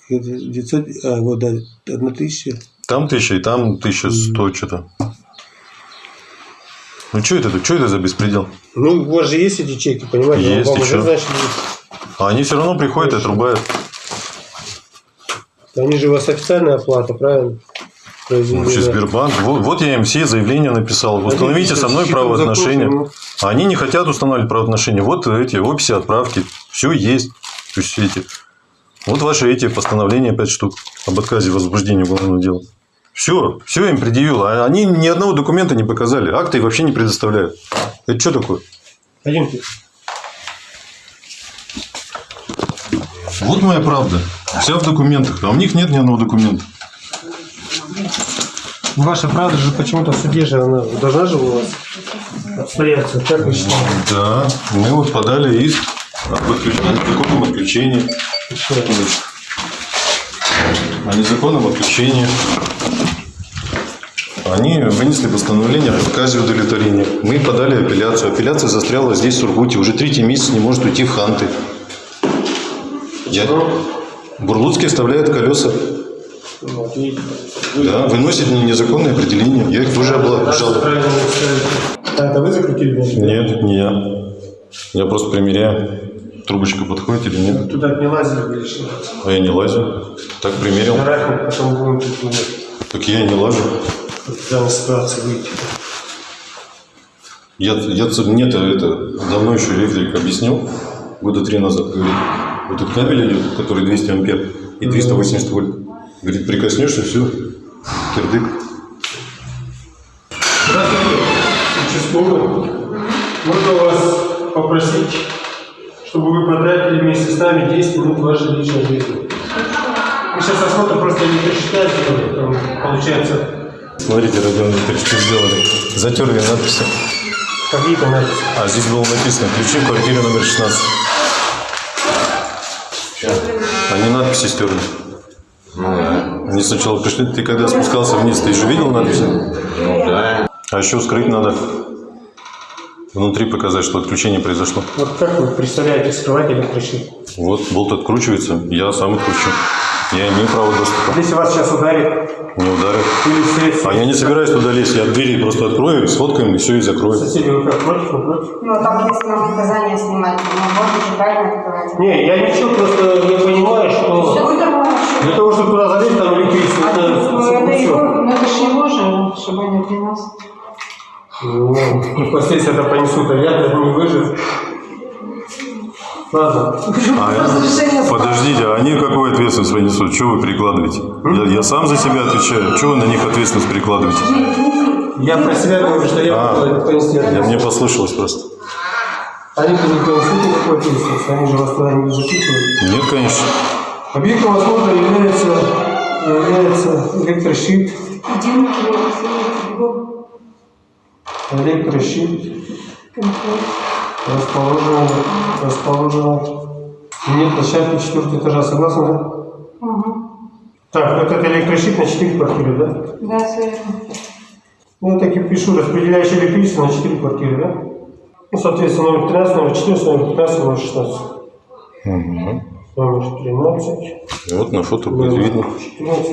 Это 900, а, вот, да, 1000. Там тысяча, и там тысяча сто что-то. Ну, что это? Что это за беспредел? Ну, у вас же есть эти чеки, понимаете? Есть Вам уже, еще. значит, А они все равно приходят и отрубают. они же у вас официальная оплата, правильно? Вообще Сбербанк. Вот, вот я им все заявления написал. Установите со мной правоотношения. А Они не хотят устанавливать правоотношения. Вот эти описи отправки. Все есть. То есть эти. Вот ваши эти постановления 5 штук об отказе в возбуждении уголовного дела. Все, все им предъявил. А они ни одного документа не показали. Акты вообще не предоставляют. Это что такое? Пойдемте. Вот моя правда. Вся в документах. А у них нет ни одного документа. Ваша правда же почему-то в суде же она должна же у вас отстояться. Как вы считаете? Да, мы вот подали иск об отключении, незаконном отключении. О незаконном отключении. Они вынесли постановление об отказе удовлетворения. Мы подали апелляцию. Апелляция застряла здесь, в Сургуте. Уже третий месяц не может уйти в Ханты. Я... Бурлуцкий оставляет колеса. Вот, видите. Да, выносит незаконные определения. Я их тоже обжал. Правильно ставите. А, это вы закрутили? значит? Нет, не я. Я просто примеряю. Трубочка подходит или нет. Туда не лазили вы решили. А я не лазю. Так примерил. Рахмет, потом будем тут Так я и не лажу. данной ситуации выйти. Я, я, мне-то это давно еще электрик объяснил, года три назад, говорит, вот этот кабель идет, который 200 ампер и 380 вольт. Говорит, прикоснешься, все, кирдык. Здравствуйте, участковый. Можно вас попросить, чтобы вы потратили вместе с нами 10 минут вашей личной жизни. Мы сейчас осмотрим просто не прочитайте, там получается Смотрите, Родион Викторович, что сделали. Затерли надписи. какие-то надписи. А здесь было написано «Ключи в квартире номер 16». Они надписи стерли. Ну да. Они сначала пришли, ты когда спускался вниз, ты же видел надписи? Ну да. А еще скрыть надо. внутри показать, что отключение произошло. Вот как вы представляете скрывать электрощит? Вот болт откручивается, я сам откручу. Я имею право доступа. Если вас сейчас ударит Не ударит. или А я не собираюсь туда лезть, я двери просто открою, сфоткаем и все, и закрою. соседи вы как, против, против? Ну, там, если нам показания снимать, мы можем правильно открывать. Не, я ничего, просто не понимаю, что для того, чтобы туда залезть, там электричество, это, Ну, это всё. его, ну, это же его же, чтобы они при нас. Ну, впоследствии это понесут, а я не выжив. Ладно. А, подождите, а они какую ответственность понесут? Что вы перекладываете? Я, я сам за себя отвечаю. Что вы на них ответственность перекладываете? Я про себя говорю, что я А, понести Я, ответственность. мне послышалось просто. Они-то не понесут никакой ответственности, они же вас туда не записывают. Нет, конечно. Объектом осмотра является, является электрощит, электрощит, расположен, расположен нет площадки четвертого этажа, согласны, да? Так, вот это электрощит на 4 квартиры, да? Да, все верно. Ну, я так и пишу, распределяющее электричество на 4 квартиры, да? Ну, соответственно, номер 13, номер 14, номер 15, номер 16. Номер 13, Вот на фото будет номер видно. 14,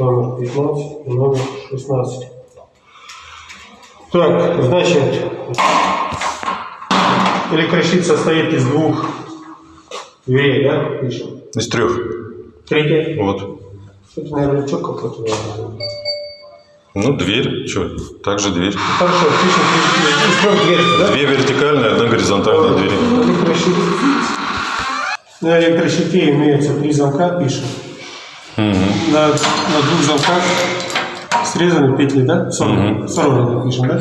номер 15 и номер 16. Так, значит, электрощит состоит из двух дверей, да, пишем? Из трех. Третья. Вот. Это, наверное, что какой-то. наверное. Ну, дверь. Что? Также дверь. Хорошо, пишем из трех дверей, да? Две вертикальные, одна горизонтальная двери. На электрощите имеются три замка, пишем. На, на двух замках срезаны петли, да? Сорваны. Сорваны пишем, да?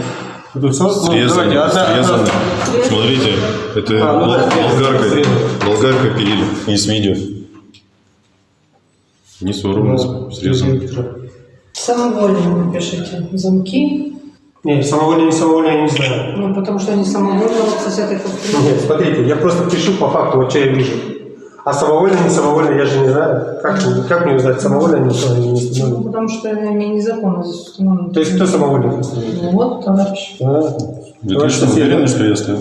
Ну, Срезаны, давайте, одна- срезаны. одна- Смотрите, это А, ну бол- да, болгаркой, срезаны. болгаркой пилили. И с видео. Не сорваны, Ну, срезаны. Самовольно напишите замки. Не, самовольно, не самовольно, я не знаю. Ну, потому что они самовольно вот с этой. Нет, смотрите, я просто пишу по факту, вот что я вижу. А самовольно, не самовольно, я же не знаю. Как, мне- как мне узнать, самовольно они они не Ну, установлены? потому что они незаконно здесь установлены. То есть кто самовольно установил? Ну, вот, товарищ. А, Вы товарищ точно уверены, что я стою?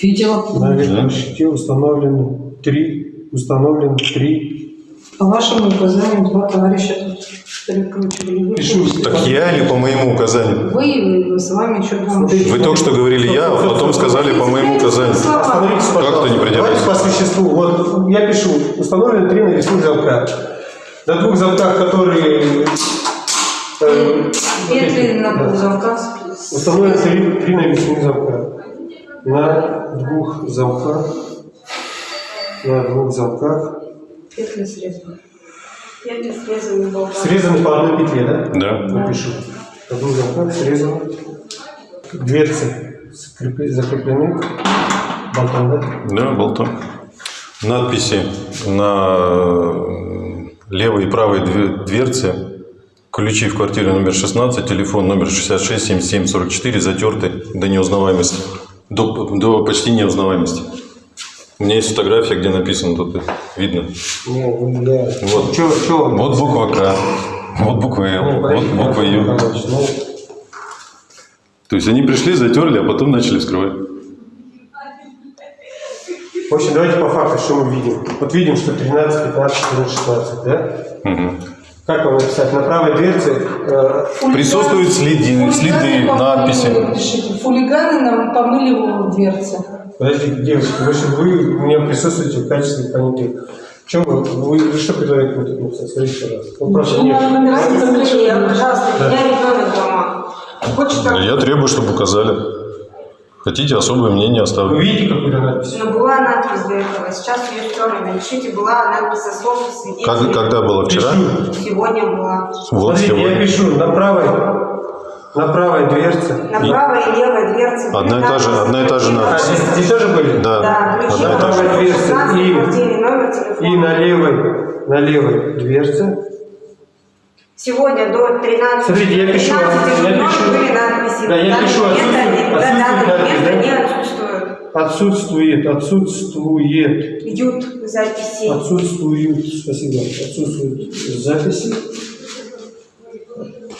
Видела. На электрощите установлены три, установлены три. По вашему указанию два товарища тут перекручивали. Вы, Пишу. Так я или по моему указанию? вы, с вами еще там... Вы только что говорили я, а потом сказали по моему указанию. Остановитесь, Как-то не придерживайтесь. Давайте по существу. Вот я пишу, установлены три навесных замка. На двух замках, которые... э, Петли на двух замках. Установлены три, три навесных замка. На двух замках. На двух замках. Петли срезаны. Петли срезаны по одной петле, да? Да. Напишу. На двух замках срезаны. Дверцы закреплены. Болтом, да? Да, болтом. Надписи на э, левой и правой две- дверце. Ключи в квартире номер 16, телефон номер 66 77 44 затерты до неузнаваемости. До, до почти неузнаваемости. У меня есть фотография, где написано, тут видно. Ну, да. Вот. Чё, чё? Вот буква К, вот буква Л, Ну, вот буква Ю. Ну, То есть они пришли, затерли, а потом начали вскрывать. В общем, давайте по факту, что мы видим. Вот видим, что 13, 15, 14, 16, да? Мгм. Как вам написать? На правой дверце э, Присутствуют следы, следы, надписи. Пишите, хулиганы нам помыли в дверцы. Подождите, девочки, вы, же- вы у меня присутствуете в качестве понятых. В чем вы, вы, вы что предлагаете мне тут написать? Скажите, пожалуйста. Ну, просто нет. Пожалуйста, меня ребенок дома. Хочет. Я требую, чтобы указали. Хотите, особое мнение Вы оставлю. видите какую-то надпись? Но была надпись до этого, сейчас ее стерли. Напишите, была надпись со слов свидетелей. Как, когда было вчера? Пишу. Сегодня была. Вот Смотрите, я сегодня. пишу на правой, на правой дверце. На правой и левой дверце. Одна и та же- одна и та же А, надпись. здесь, здесь тоже были? Да. Да, Одна и номер дверца 16, и-. И на левой, на левой дверце. Сегодня до 13 Смотрите, я пишу, 13 я пишу. были надписи. Да, я пишу, момента- отсутствует- до отсутствует данного надпись, момента да? не отсутствуют. Отсутствует, отсутствует, Идут записи. отсутствуют, спасибо, отсутствуют записи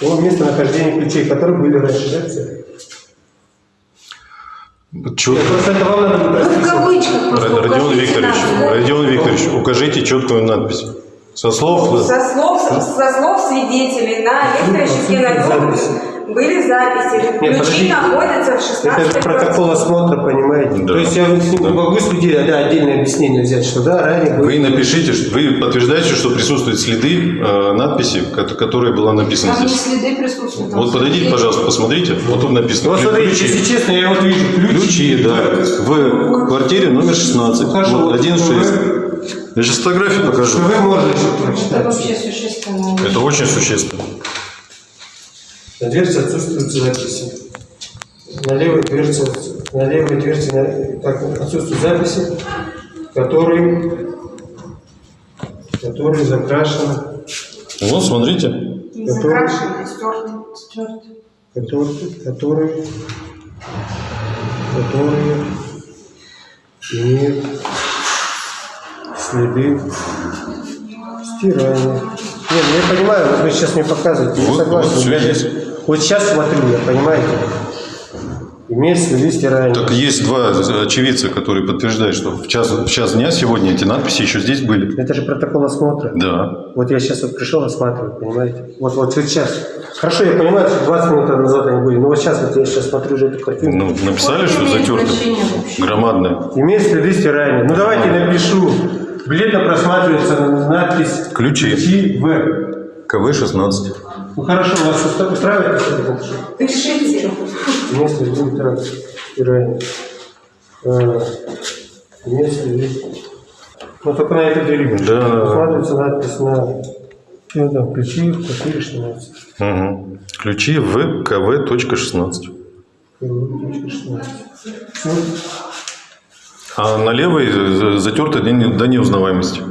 о местонахождении ключей, которые были раньше, да, все? Просто это вам надо просто Родион Викторович. Родион Викторович, укажите четкую надпись. Со слов... Со слов, со слов свидетелей на электрощитке налета были записи. Нет, Ключи находятся в 16 Это же протокол осмотра, понимаете? Да. То есть я Да. могу судить, да, отдельное объяснение взять, что да, ранее Вы напишите, что- вы подтверждаете, что присутствуют следы э, надписи, ко- которая была написана Там не здесь. следы присутствуют. там Вот подойдите, пожалуйста, посмотрите. Вот тут написано. Вот смотрите, Ключи. если честно, я вот вижу ключи. Ключи, да. В квартире номер 16. Ухожу. Вот 1.6. Я сейчас фотографию покажу. Вы можете Это прочитать. вообще существенно. Это очень существенно. На дверце отсутствуют записи. На левой дверце, на левой дверце на- так, отсутствуют записи, которые, которые закрашены, Вот, смотрите. Не закрашены, а стерты. Стерты. которые, которые, которые имеют следы стирания. Нет, ну я понимаю, вот вы сейчас мне показываете, я Вот- согласен. вот Я же- Вот сейчас смотрю, я понимаете, имеет следы стирания. Так есть два очевидца, которые подтверждают, что в час, в час дня сегодня эти надписи еще здесь были. Это же протокол осмотра. Да. Вот я сейчас вот пришел осматривать, понимаете? Вот, вот сейчас. Хорошо, я понимаю, что 20 минут назад они были, но вот сейчас вот я сейчас смотрю уже эту картину. Ну, написали, что имеет затерто. Громадное. Имеет следы стирания. Ну давайте напишу. Бледно просматривается надпись Ключи. Ключи В. КВ-16. Ну хорошо, вас устраивает если? Пишите. Следы так, стирания. А, Имеет следы. Ну только на этой двери. Да. Просматривается надпись на ну, да, ключи в квартире 16. Угу. Ключи в КВ.16. Все. А на левой затерто до не- до неузнаваемости.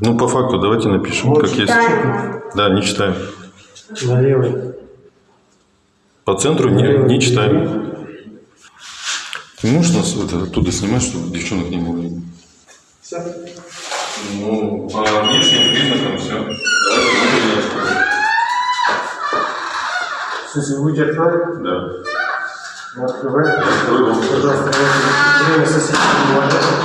Ну, по факту, давайте напишем, Вот как есть. читаем. Да, не читаем. На левой. По центру не, не читаем. Ты можешь нас вот оттуда снимать, чтобы девчонок не было видно? Все. Ну, по внешним признакам все. Давайте В смысле, вы будете открывать? Да. Открою. Пожалуйста, время соседей не?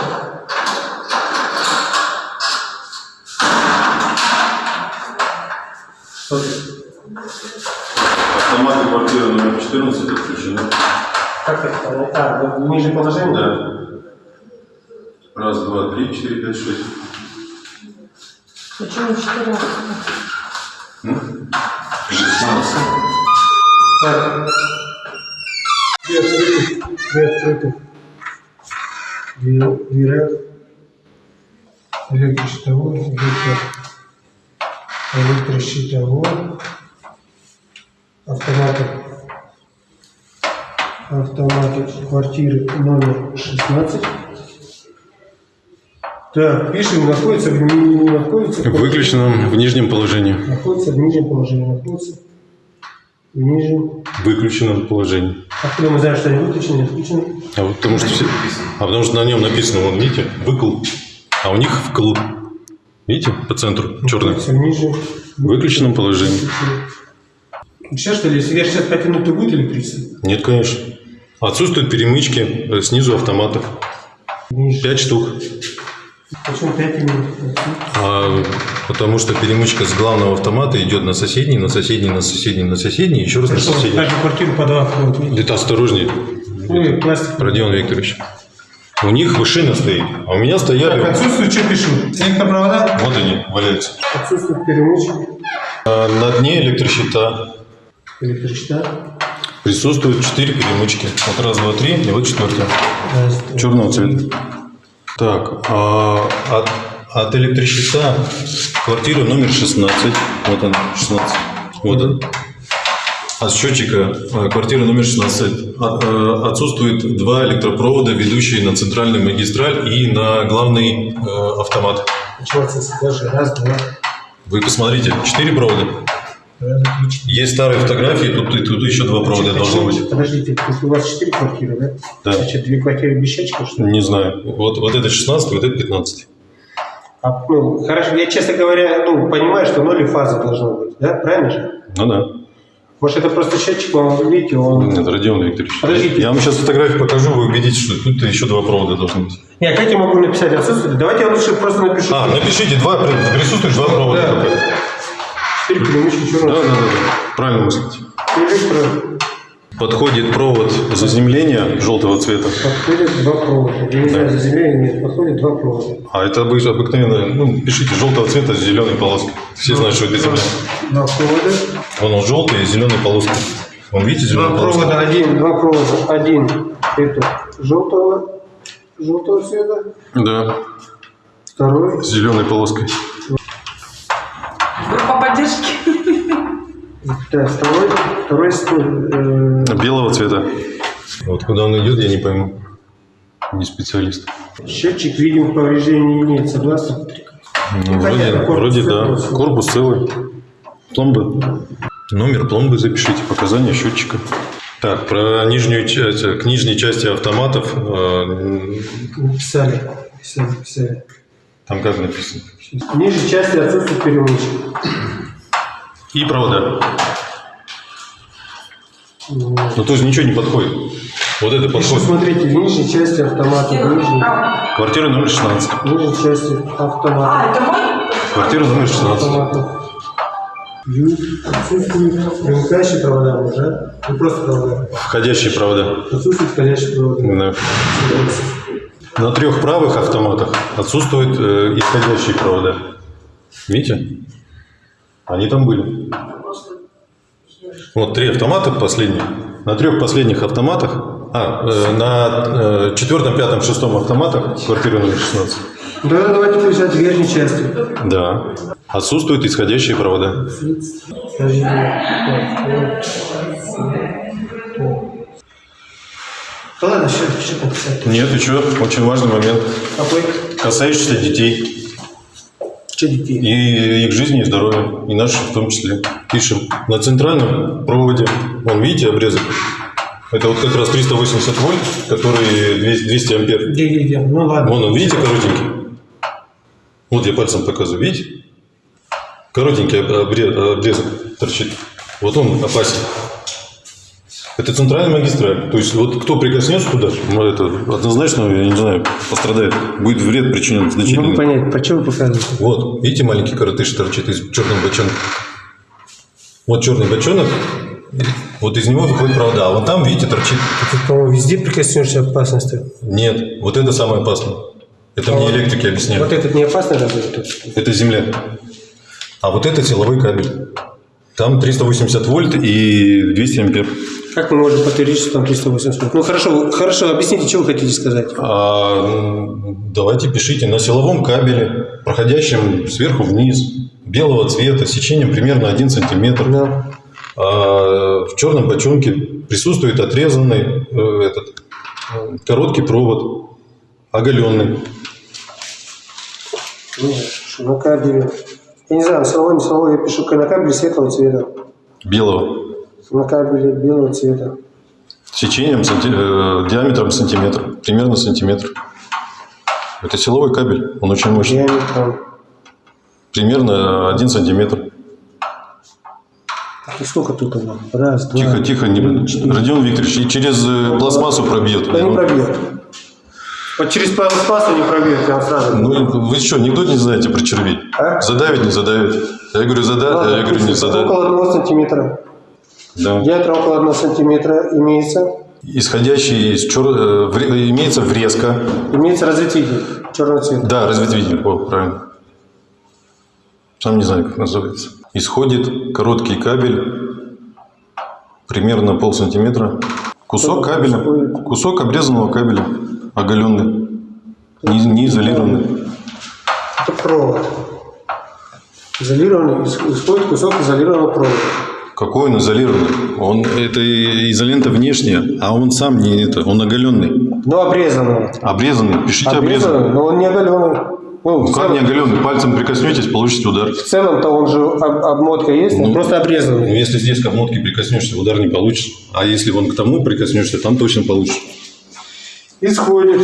Автоматы квартиры номер 14 отключены. Как это? А, ну, ниже положение? Да. Раз, два, три, четыре, пять, шесть. Почему 14? Шестнадцать. Так. Две открыты. Две открыты. Две дверя. Электрощитовой. электро- Электрощитовой. Автоматы. Автоматы квартиры номер 16. Так, пишем, находится в не находится. В выключенном в нижнем положении. Находится в нижнем положении. Находится в нижнем. Выключенном положении. Откуда мы знаем, что они выключены, не включены? А вот потому что все. А потому что на нем написано, вон, видите, выкл. А у них вкл. Видите, по центру, черный. Находится в нижнем. В выключенном положении. Сейчас что ли, если я сейчас потяну, то будет электричество? Нет, конечно. Отсутствуют перемычки э, снизу автоматов. Ниже. Пять штук. Почему 5 минут? А, потому что перемычка с главного автомата идет на соседний, на соседний, на соседний, на соседний, еще раз на соседний. каждую квартиру по два входа? Это осторожнее, и пластик. Родион Викторович. У них вышина стоит, а у меня Так, стояли... отсутствует, что пишу? Электропровода? Вот они, валяются. Отсутствует перемычки. А на дне электрощита Электрощита. присутствуют четыре перемычки. Вот раз, два, три, и вот четвертая. Раз, Черного цвета. Так, а от, от электрощита квартира номер 16. Вот она, 16. Вот он. От счетчика э, квартира номер 16 от- э, отсутствует два электропровода, ведущие на центральную магистраль и на главный э, автомат. Даже раз, два. Вы посмотрите, четыре провода. Есть старые фотографии, тут, тут еще два провода должно быть. Подождите, у вас 4 квартиры, да? Да. Значит, две квартиры без счетчика, что ли? Не знаю. Вот, вот это 16, вот это 15. А, ну, хорошо, я, честно говоря, ну, понимаю, что ноль и фаза должна быть, да? Правильно же? Ну да. Может, это просто счетчик, он, видите, он... Нет, Родион Викторович. Подождите. Я вам сейчас фотографию покажу, вы убедитесь, что тут еще два провода должны быть. Не, как я могу написать отсутствие? Давайте я лучше просто напишу. А, напишите, два, при- присутствует два провода. Да. только. Четыре перемычки Да, черного. да, да, да. Правильно мыслите. Подходит провод заземления желтого цвета. Подходит два провода. Я не знаю, заземление нет. Подходит два провода. А это обы- обыкновенно, ну, пишите желтого цвета с зеленой полоской. Все знают, что это земля. Два провода. Вон он желтый и зеленой полоской. Вон, видите, Два зеленая полоска? провода, один, два провода. Один это желтого, желтого цвета. Да, Второй с зеленой полоской. Группа поддержки. [laughs] Да, второй, второй с- э, Белого цвета. Вот куда он идет, я не пойму. Не специалист. счетчик видимых повреждений нет, согласны? Ну, вроде, вроде да. целый. Корпус целый. Пломбы. Номер пломбы запишите, показания счетчика. Так, про нижнюю часть, к нижней части автоматов, э, Написали, писали, писали. там как написано? Ниже части отсутствует перемычки. И провода. Ну, то есть ничего не подходит. Вот это подходит. смотрите, в нижней части автомата, в нижней, Квартира номер 16. в нижней части автомата. А, это мой? Квартира номер 16. автомата. Ю, отсутствует примыкающие провода, да? Не просто провода. Входящие провода. Отсутствует входящие провода. Да. На трех правых автоматах отсутствуют э, исходящие провода. Видите? Они там были. Вот три автомата последние. На трех последних автоматах, а, э, на э, четвертом, пятом, шестом автоматах, квартира номер 16, Да, давайте писать в верхней части. да, отсутствуют исходящие провода. Да ладно, все, что написать? Нет, еще очень важный момент, Какой? касающийся детей Детей? и их жизни и здоровья, и наших в том числе. Пишем на центральном проводе, вон видите обрезок? Это вот как раз 380 вольт, который 200 200 ампер. Где, где, где? Ну ладно. Вон он, видите, коротенький? Вот я пальцем показываю, видите? Коротенький обре- обрезок торчит. Вот он опасен. Это центральная магистраль. То есть вот кто прикоснется туда, ну, это однозначно, я не знаю, пострадает. Будет вред причинен Не могу понять, по чему вы показываете? Вот, видите, маленький коротыш торчит из черного бочонка. Вот черный бочонок, вот из него выходит провода, а вот там, видите, торчит. Тут, по-моему, везде прикоснешься опасности. Нет, вот это самое опасное. Это мне электрики объясняют. Вот этот не опасный разве? Это земля. А вот это силовой кабель. Там 380 вольт и 200 ампер. Как мы можем подтвердить, что там 380? Ну хорошо, хорошо, объясните, что вы хотите сказать? А, м, давайте пишите на силовом кабеле, проходящем сверху вниз, белого цвета, сечением примерно 1 сантиметр. Да. А, в черном бочонке присутствует отрезанный э, этот, короткий провод, оголенный. Ну, на кабеле. Я не знаю, силовой, не силовой, я пишу на кабеле светлого цвета. белого, На кабеле белого цвета. сечением санти- э, диаметром сантиметр, примерно сантиметр. Это силовой кабель, он очень мощный. Диаметром. Примерно 1 сантиметр. Так, и сколько тут оно? Раз, два. Тихо, тихо, не... Родион Викторович, и через э, пластмассу пробьет. Да не пробьет. Вот через пластмассу не пробьет, я вам сразу говорю. Ну, вы что, анекдот не знаете про червей? А? Задавит, не задавит? Я говорю, задавит, Ладно, я говорю, не задавит. Около одного сантиметра. Да. Диаметр около одного сантиметра имеется. Исходящий из чер... э, имеется врезка. Имеется разветвитель черного цвета. Да, разветвитель, о, правильно. Сам не знаю, как называется. Исходит короткий кабель, примерно пол сантиметра. Кусок кабеля, кусок обрезанного кабеля, оголенный, не, не изолированный. Это провод. Изолированный, ис- исходит кусок изолированного провода. Какой он изолированный? Он, это изолента внешняя, а он сам не это, он оголенный. Но обрезанного. Обрезанный, пишите Обрезанный, обрезанный. но он не оголенный. Ну, Ну как не оголенный? Пальцем прикоснетесь, получите удар. в целом-то он же об- обмотка есть, он Ну, просто Ну, обрезанный. если здесь к обмотке прикоснешься, удар не получишь. А если вон к тому прикоснешься, там точно получишь. Исходит,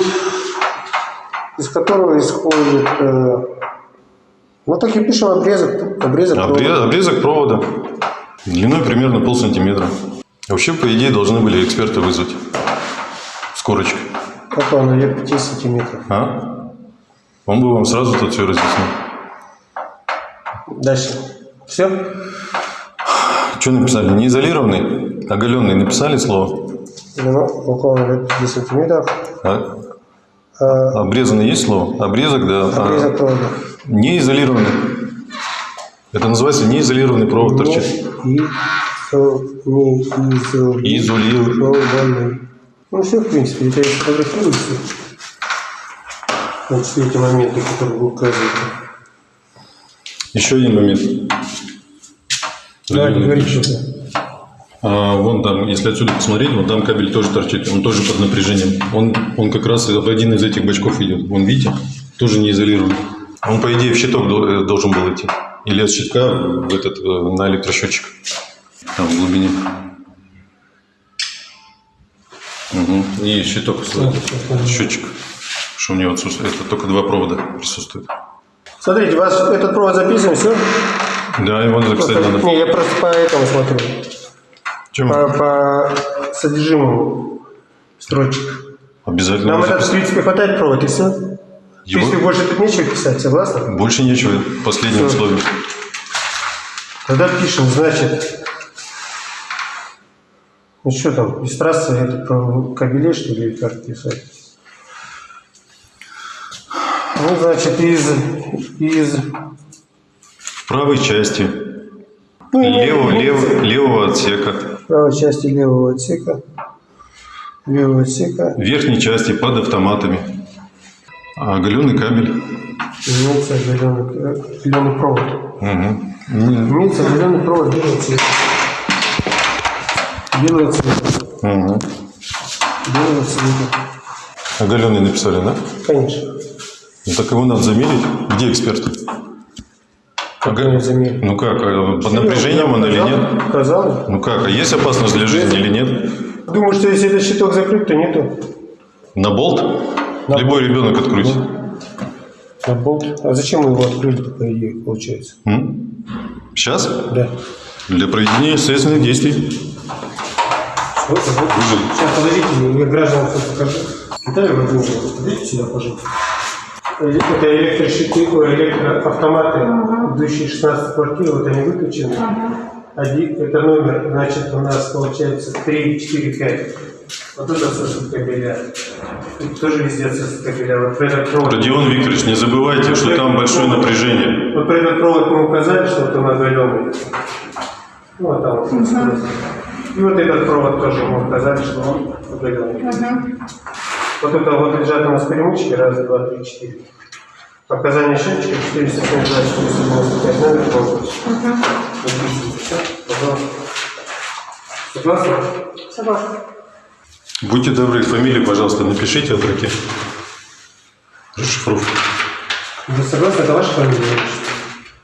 из которого исходит... э, ну так и пишем обрезок. Обрезок Обре- провода. Обрезок провода. Длиной примерно пол сантиметра. Вообще, по идее, должны были эксперты вызвать. С корочкой. Как он, наверное, 5 сантиметров. А? Он бы вам сразу тут все разъяснил. Дальше. Все? Что написали? Не изолированный, оголенный. Написали слово? Ну, около наверное, 5 сантиметров. А? А, Обрезанный есть слово? Обрезок, да. А обрезок провода. не изолированный. Это называется неизолированный провод торчит. Не, и, со, не, изо, Изолированный. Ну, все, в принципе, это я сфотографирую все. Значит, эти моменты, которые вы указываете. Еще один момент. Давайте говорите что-то. А, вон там, если отсюда посмотреть, вон там кабель тоже торчит, он тоже под напряжением. Он, он как раз в один из этих бачков идет. Вон, видите? Тоже не изолирован. Он, по идее, в щиток э, должен был идти. Или от щитка в этот, э, на электросчетчик. Там, в глубине. Угу. И щиток, счетчик. Что у него отсутствует. Это только два провода присутствуют. Смотрите, у вас этот провод записан, все? Да, его записать надо. Не, я просто по этому смотрю. Чем? По, по содержимому строчек. Обязательно. Нам это, в принципе, хватает провод, и все. Его- принципе, больше тут нечего писать, согласны? Больше нечего. Последнее Всё. условие. Тогда пишем, значит, ну что там, из трассы это про кабелей, что ли, как писать? Ну, значит, из, из В правой части ну, имеется- левого, отсека, правой части левого отсека, левого отсека верхней части под автоматами. А оголенный кабель. имеется оголенный, оголенный провод. Угу. Имеется оголенный провод белого цвета. Белого цвета. мгм. Белого цвета. Оголенный написали, да? Конечно. Ну, так его надо замерить. Где эксперты? Замерили? Ну как, а под напряжением он или нет? Сказал. Ну как, а есть опасность для жизни или нет? Думаю, что если этот щиток закрыт, то нету. На болт? Любой ребенок открутит. На болт. А зачем мы его открыли, по идее, получается? М? Сейчас? Да. Для проведения следственных действий. Вот, вот. Сейчас, подождите, я гражданам все покажу. Виталий Владимирович, подойдите сюда, пожалуйста. Это электрощиты, ой, электроавтоматы, идущие 16 квартир, вот они выключены. Один, это номер, значит, у нас получается 3, 4, 5. Вот это отсутствует кабеля. Тут тоже везде отсутствует кабеля. Вот этот провод. Родион Викторович, не забывайте, что там большое напряжение. Вот про этот провод мы указали, что вот он оголенный. Ну, вот там вот. И вот этот провод тоже мы указали, что он оголенный. Вот это вот лежат у нас перемычки, раз, два, три, четыре. Показания счетчика 472, 495, номер. Всё, пожалуйста. Согласны? Согласна. Будьте добры, фамилию, пожалуйста, напишите от руки. Расшифровку. Вы согласны? Это ваша фамилия?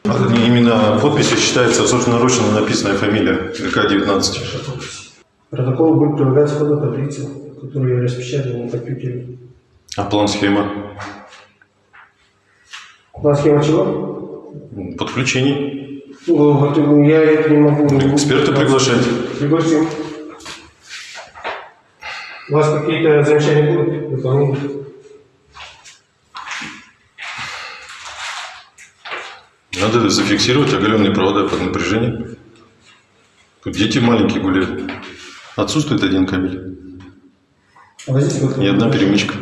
А, Именно подписью считается собственноручно написанная фамилия ГК-19. Протокол будет прилагаться к ходу которую распечатали на компьютере. А план схема? Вас схема чего? Подключений. Ну, вот я это не могу. Эксперта приглашать. Пригласим. У вас какие-то замечания будут? Дополнения? Надо зафиксировать оголенные провода под напряжением. Тут дети маленькие гуляют. Отсутствует один кабель. Возьмите вот И одна перемычка.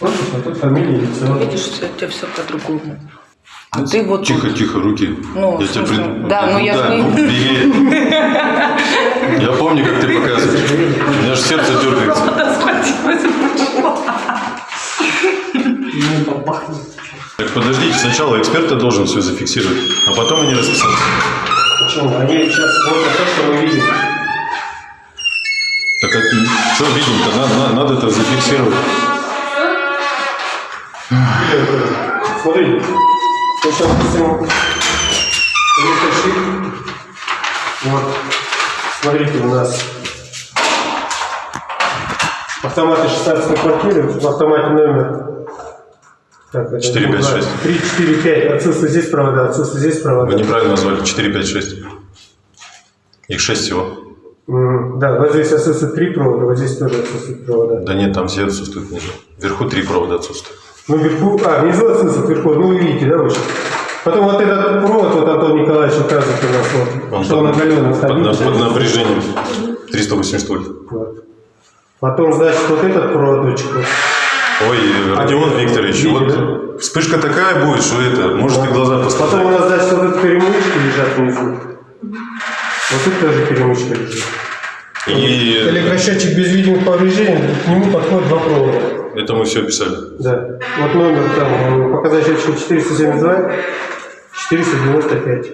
Вот а тут фамилия, лицо. Видишь, у тебя все по-другому. А ты вот Тихо, тихо, руки. Ну, я тебя пред- Да, ну я да, ж не- ну, бери. Я помню, как ты показываешь. У меня же сердце дергается. Так подождите, сначала эксперт должен все зафиксировать, а потом они расписать. Почему? Они сейчас смотрят то, что мы видим. Что видим-то? Надо, надо, надо это зафиксировать. Смотрите. Мы сейчас электрощит. Вот. Смотрите, у нас автоматы 16 квартиры, в автомате номер так, это 4, 5, 6. 3, 4, 5. Отсутствует здесь провода, отсутствует здесь провода. Вы неправильно назвали. 4, 5, 6. Их шесть всего. Да, вот здесь отсутствует три провода, вот здесь тоже отсутствует провода. Да нет, там все отсутствуют внизу. Вверху три провода отсутствуют. Ну, вверху, а, внизу отсутствует вверху, ну, вы видите, да, выше? Потом вот этот провод, вот Антон Николаевич указывает у нас, вот, Он что он под, оголенный. под под напряжением 380 вольт. Вот. Потом, значит, вот этот проводочек. Ой, Родион Викторович, Видите, вот вспышка такая будет, что это, может и глаза Потом у нас, значит, вот эти перемычки лежат внизу. Вот тут тоже перемычка лежит. И Электросчетчик без видимых повреждений, к нему подходит два провода. это мы все описали. Да. Вот номер там, э, показать счетчик 472, 495.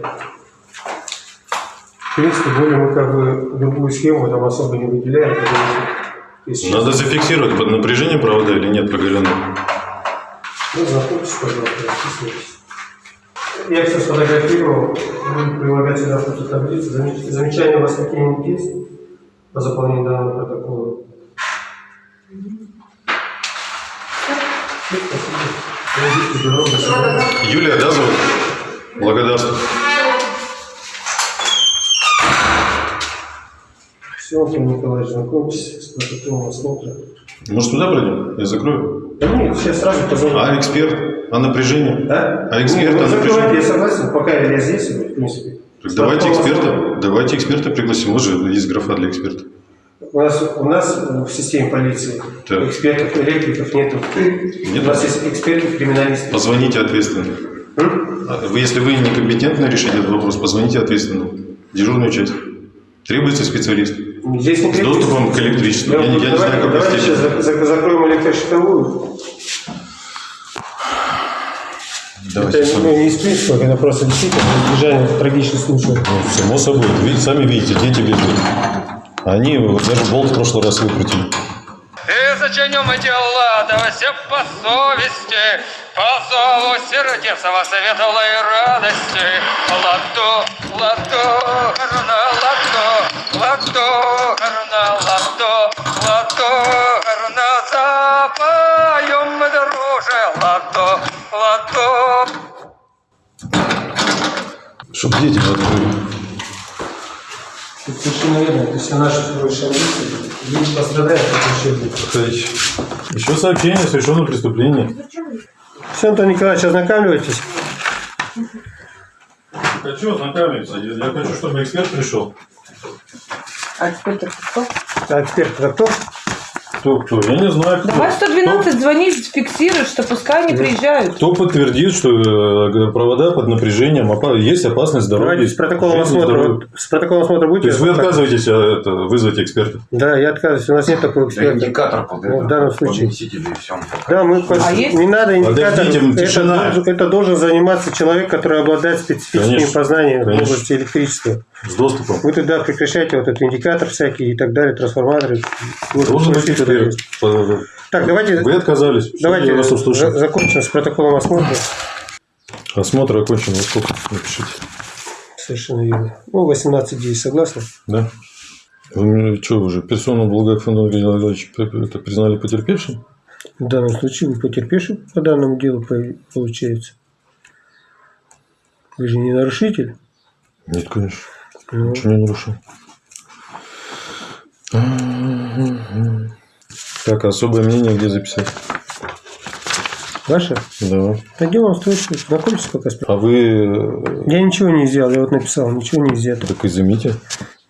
В принципе, более мы как бы другую схему там особо не выделяем. если Надо зафиксировать под напряжением провода или нет проголенного. Ну, знакомьтесь, пожалуйста, расписывайтесь. Я все сфотографировал, буду прилагать сюда фототаблицу. Замеч- Замечания у вас какие-нибудь есть по заполнению данного протокола? Юлия, да, зовут? Благодарствую. Все, Антон Николаевич, знакомьтесь с протоколом осмотра. Может, туда пройдем? Я закрою. Да нет, сейчас сразу позвоню. А эксперт? А напряжение? Да? а эксперт, Ну, а напряжение? я согласен, пока я здесь, в принципе. Так давайте эксперта. Давайте эксперта пригласим. Же есть графа для эксперта. У нас, у нас в системе полиции Так. экспертов, электриков нету. Нет? У нас есть эксперты, криминалисты. Позвоните ответственно. М? А Вы, если вы некомпетентны решить этот вопрос, позвоните ответственно. Дежурную часть. Требуется специалист. Здесь не С доступом к электричеству. Я, не- я не давайте, знаю, как давайте сейчас зак- зак- закроем электрощитовую. Давайте это с вами. не из принципа, это просто действительно избежание трагических случаев. Ну, само собой. Вы сами видите, дети бегают. Они вот даже болт в прошлый раз выкрутили. И зачинем да все по совести, по зову сердец во светлой радости. Ладо, ладо, гарна, ладо, гарна, ладо, ладо, гарна, запоем мы, друже, ладо, ладо, Чтоб дети открыли. Это совершенно верно. То есть наши хорошие амбиции, люди пострадают от ущерба. Еще сообщение о совершенном преступлении. Все, Антон Николаевич, ознакомливайтесь. Хочу ознакомиться. Я, я хочу, чтобы эксперт пришел. А теперь так кто? А эксперт это кто? Кто, кто? Я не знаю, кто. Давай 112 звонить, фиксируй, что пускай они приезжают. Кто подтвердит, что э, провода под напряжением, есть опасность здоровья? Давайте с протоколом осмотра. вот С протоколом осмотра То будете? есть вы отказываетесь а, это, вызвать эксперта? Да, я отказываюсь. У нас нет такого Да эксперта. индикатор под Ну, в данном случае. да и все. Да, мы пос- А есть? не надо индикатор. Подождите, это, тишина. должен, это должен заниматься человек, который обладает специфическими Конечно, познаниями в конечно. области электричества. С доступом. Вы тогда прекращаете вот этот индикатор всякий и так далее, трансформаторы. Должен быть эксперт. есть. По- Так, давайте, Вы отказались. Давайте закончим с протоколом осмотра. Осмотр окончен. Во сколько? Напишите. Совершенно верно. Ну, 18 дней, согласны? Да? Вы что уже, персону Благофондова Геннадьевича это признали потерпевшим? В данном случае вы потерпевший по данному делу по- получается. Вы же не нарушитель. Нет, конечно. Ничего не нарушил. Так, особое мнение где записать? Ваше? Да. Пойдем вам встречу. Знакомьтесь пока с А вы э, Я ничего не сделал, я вот написал, ничего не взято. так изымите.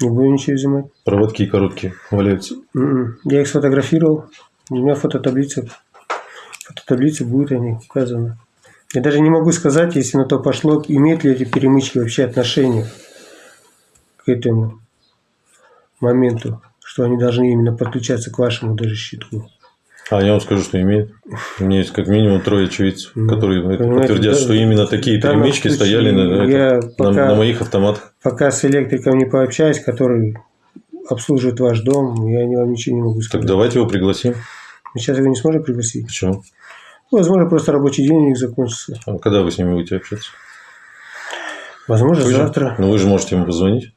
Не буду ничего изымать. Проводки короткие валяются. М-м. Я их сфотографировал. У меня фототаблица. В фототаблице будет они указаны. Я даже не могу сказать, если на то пошло, имеют ли эти перемычки вообще отношение этому моменту, что они должны именно подключаться к вашему даже щитку. А я вам скажу, что имеет. У меня есть как минимум трое очевидцев, Ну, которые понимаете, подтвердят, да- что именно такие перемычки случае стояли на, я на- пока- на моих автоматах. Пока с электриком не пообщаюсь, который обслуживает ваш дом, я вам ничего не могу Так сказать. давайте его пригласим. Мы сейчас его не сможем пригласить. Почему? Ну, Возможно, просто рабочий день у них закончится. А когда вы с ними будете общаться? Возможно, Вы же- завтра. Ну вы же можете ему позвонить.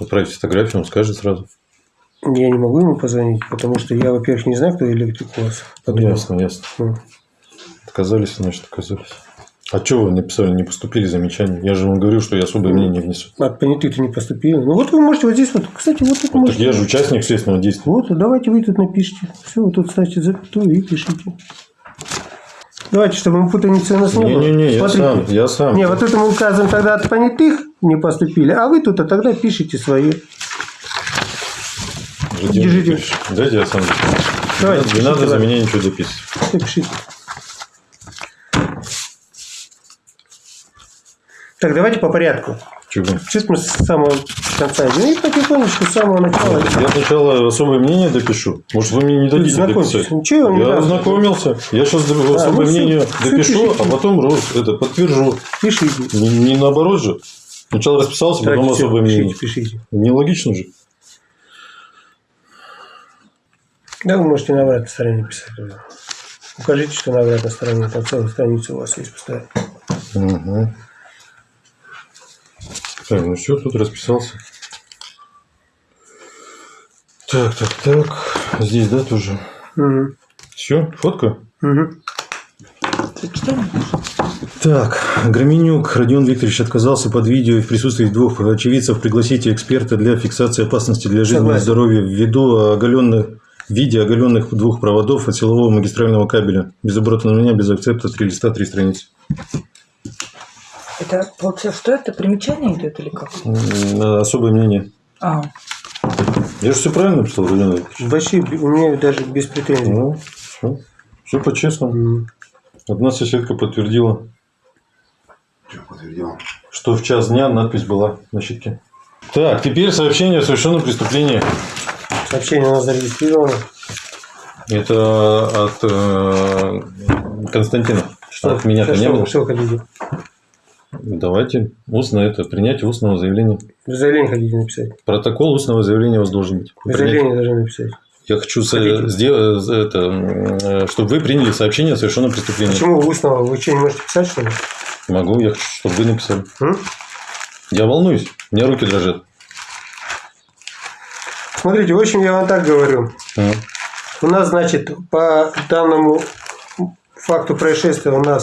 Отправить фотографию, он скажет сразу. Я не могу ему позвонить, потому что я, во-первых, не знаю, кто электрик у вас. по дому. Ясно, ясно. Ну, Отказались, значит, отказались. А что вы написали, не поступили замечания? Я же вам говорю, что я особое мнение внесу. От понятых-то не поступили. Ну вот вы можете вот здесь вот, кстати, вот тут Вот так можете. я же участник следственного действия. Вот, давайте вы тут напишите. Все, вот тут ставьте запятую и пишите. Давайте, чтобы мы путаницы у нас не было. Не-не-не, я сам, я сам. Не, вот это мы указываем тогда от понятых не поступили, а вы тут а тогда пишите свои. Держите. Викторович, Дайте я сам. Давайте, не пишите, надо за меня ничего записывать. Все пишите. Так, давайте по порядку. Чего? Чуть мы с самого конца идем и потихонечку с самого начала. Я сначала особое мнение допишу. Может, вы мне не дадите дописать? Ничего я не Я ознакомился. Я сейчас особое ну всё, мнение всё допишу, пишите. а потом это подтвержу. Пишите. Не, не наоборот же. Сначала расписался, потом всё, особое мнение. пишите, пишите. Нелогично же. Да, вы можете на обратной стороне писать. Укажите, что на обратной стороне. Там целая страница у вас есть поставить. Угу. Так, ну все, тут расписался. Так, так, так. Здесь, да, тоже. Угу. Все, фотка? Угу. Так, Громенюк Родион Викторович отказался под видео и в присутствии двух очевидцев пригласить эксперта для фиксации опасности для жизни и Согласен. здоровья ввиду оголенных в виде оголенных двух проводов от силового магистрального кабеля. Без оборота на меня, без акцепта, три листа, три страницы. Это, получается, что это? Примечание идет или как? М, Особое мнение. А, Я же все правильно написал, Викторович? Вообще, у меня даже без претензий. Ну, все. Все по-честному. Одна соседка подтвердила, Что подтвердил? что в час дня надпись была на щитке. Так, теперь сообщение о совершенном преступлении. Сообщение у нас зарегистрировано. Это от э, Константина. от меня-то Что- не было. Что хотите? Давайте устно это, принятие устного заявления. Заявление хотите написать? Протокол устного заявления у вас должен быть. Принять- заявление должны написать. Я хочу сделать это, м, чтобы вы приняли сообщение о совершенном преступлении. Почему устного? Вы что, не можете писать, что ли? Могу, я хочу, чтобы вы написали. М? Я волнуюсь, у меня руки дрожат. Смотрите, в общем, я вам так говорю. М. У нас, значит, по данному факту происшествия у нас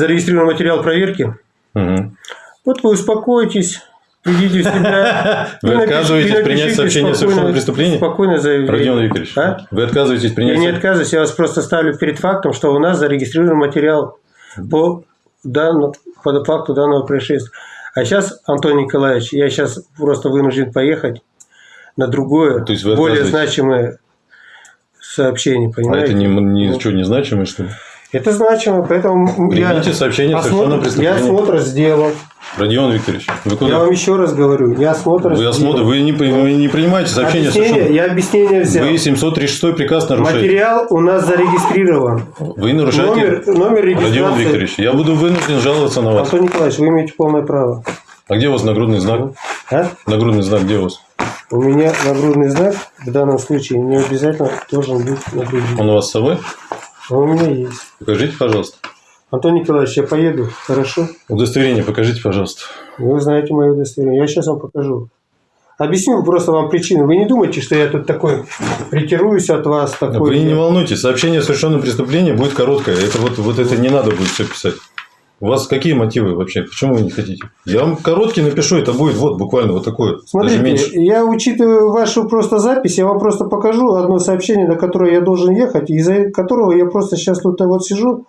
зарегистрирован материал проверки. Мгм. Вот вы успокойтесь, придите в себя. [laughs] Вы отказываетесь принять сообщение о совершенном преступлении? Спокойно заявление. Родион Викторович, А? вы отказываетесь Я принять... не со- отказываюсь, я вас просто ставлю перед фактом, что у нас зарегистрирован материал по, данному, по факту данного происшествия. А сейчас, Антон Николаевич, я сейчас просто вынужден поехать на другое, То есть более значимое сообщение, А понимаете? это не, не, что, не значимое, что ли? Это значимо, поэтому я, Примите сообщение о совершенном осмотр, я осмотр сделал. Родион Викторович, вы Я куда? вам еще раз говорю, я осмотр Вы сделал. осмотр, вы не, вы не принимаете сообщение Объяснение, совершенном... я объяснение взял. Вы 736 приказ нарушаете. Материал у нас зарегистрирован. Вы нарушаете... Номер, номер Родион регистрации. Викторович, я буду вынужден жаловаться на вас. Антон Николаевич, вы имеете полное право. А где у вас нагрудный знак? А? Нагрудный знак где у вас? У меня нагрудный знак в данном случае не обязательно должен быть на груди. Он у вас с собой? А у меня есть. Покажите, пожалуйста. Антон Николаевич, я поеду, хорошо? Удостоверение покажите, пожалуйста. Вы знаете мое удостоверение. Я сейчас вам покажу. Объясню просто вам причину. Вы не думайте, что я тут такой притируюсь от вас. Такой Вы не волнуйтесь, сообщение о совершенном преступлении будет короткое. Это вот, вот это не надо будет все писать. У вас какие мотивы вообще? Почему вы не хотите? Я вам короткий напишу, это будет вот буквально вот такое. Смотрите, я учитываю вашу просто запись, я вам просто покажу одно сообщение, на которое я должен ехать, из-за которого я просто сейчас тут вот сижу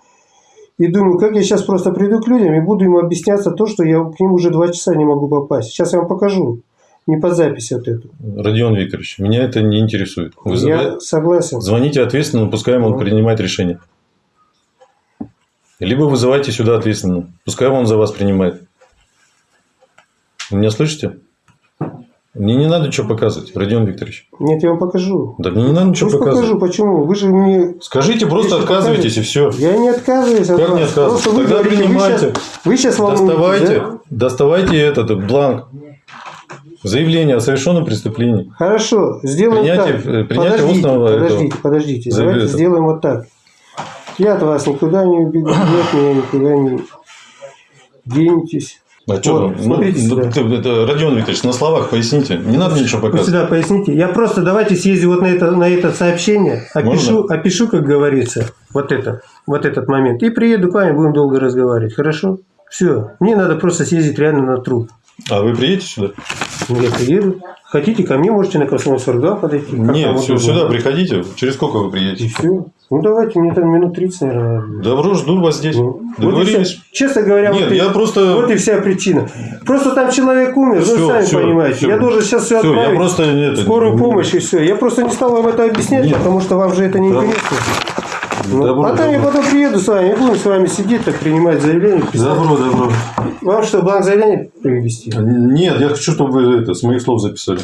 и думаю, как я сейчас просто приду к людям и буду им объясняться то, что я к ним уже два часа не могу попасть. Сейчас я вам покажу. Не под запись вот эту. Родион Викторович, меня это не интересует. Вы Я согласен. Звоните ответственно, пускай он Ну. принимает решение. Либо вызывайте сюда ответственно, пускай он за вас принимает. Вы меня слышите? Мне не надо ничего показывать, Родион Викторович. Нет, я вам покажу. Да мне не надо ничего Пусть показывать. покажу, почему. Вы же мне... Скажите, просто отказывайтесь и все. Я не отказываюсь от Как вас. не отказываетесь? Просто вы Тогда говорите, принимайте. Вы сейчас, вы сейчас волнуетесь, Доставайте, да? доставайте этот бланк. Заявление о совершенном преступлении. Хорошо, сделаем Принятие- так. э, принятие подождите, устного этого- подождите, подождите. Заявления. Давайте сделаем вот так. Я от вас никуда не убегу, от меня никуда не денетесь. А что Вот, там? Ну, смотрите ну, сюда. ты- это, Родион Викторович, на словах поясните. Не надо ничего показывать. сюда поясните. Я просто давайте съездю вот на это, на это сообщение, опишу, опишу, как говорится, вот это, вот этот момент. И приеду к вами, будем долго разговаривать. Хорошо? Все. Мне надо просто съездить реально на труд. А вы приедете сюда? Я приеду. Хотите, ко мне можете на Комсомольск 42 подойти. Нет, все, сюда приходите. Через сколько вы И приедете? все. Ну давайте, мне там минут 30, наверное. Добро, жду вас здесь. Ну, вот и вся- Договорились? честно говоря, Нет, вот, и, я просто... вот и вся причина. Просто там человек умер, Всё, вы сами всё, понимаете. всё. Я должен сейчас все Всё, отправить. я просто... Это, скорую помощь и все. Я просто не стал вам это объяснять, Нет. потому что вам же это не Да. интересно. Ну, Добро, а там я добро. потом приеду с вами, будем с вами сидеть, так принимать заявление. писать. Добро, добро. Вам что, бланк заявления привести? Нет, я хочу, чтобы вы это, с моих слов записали.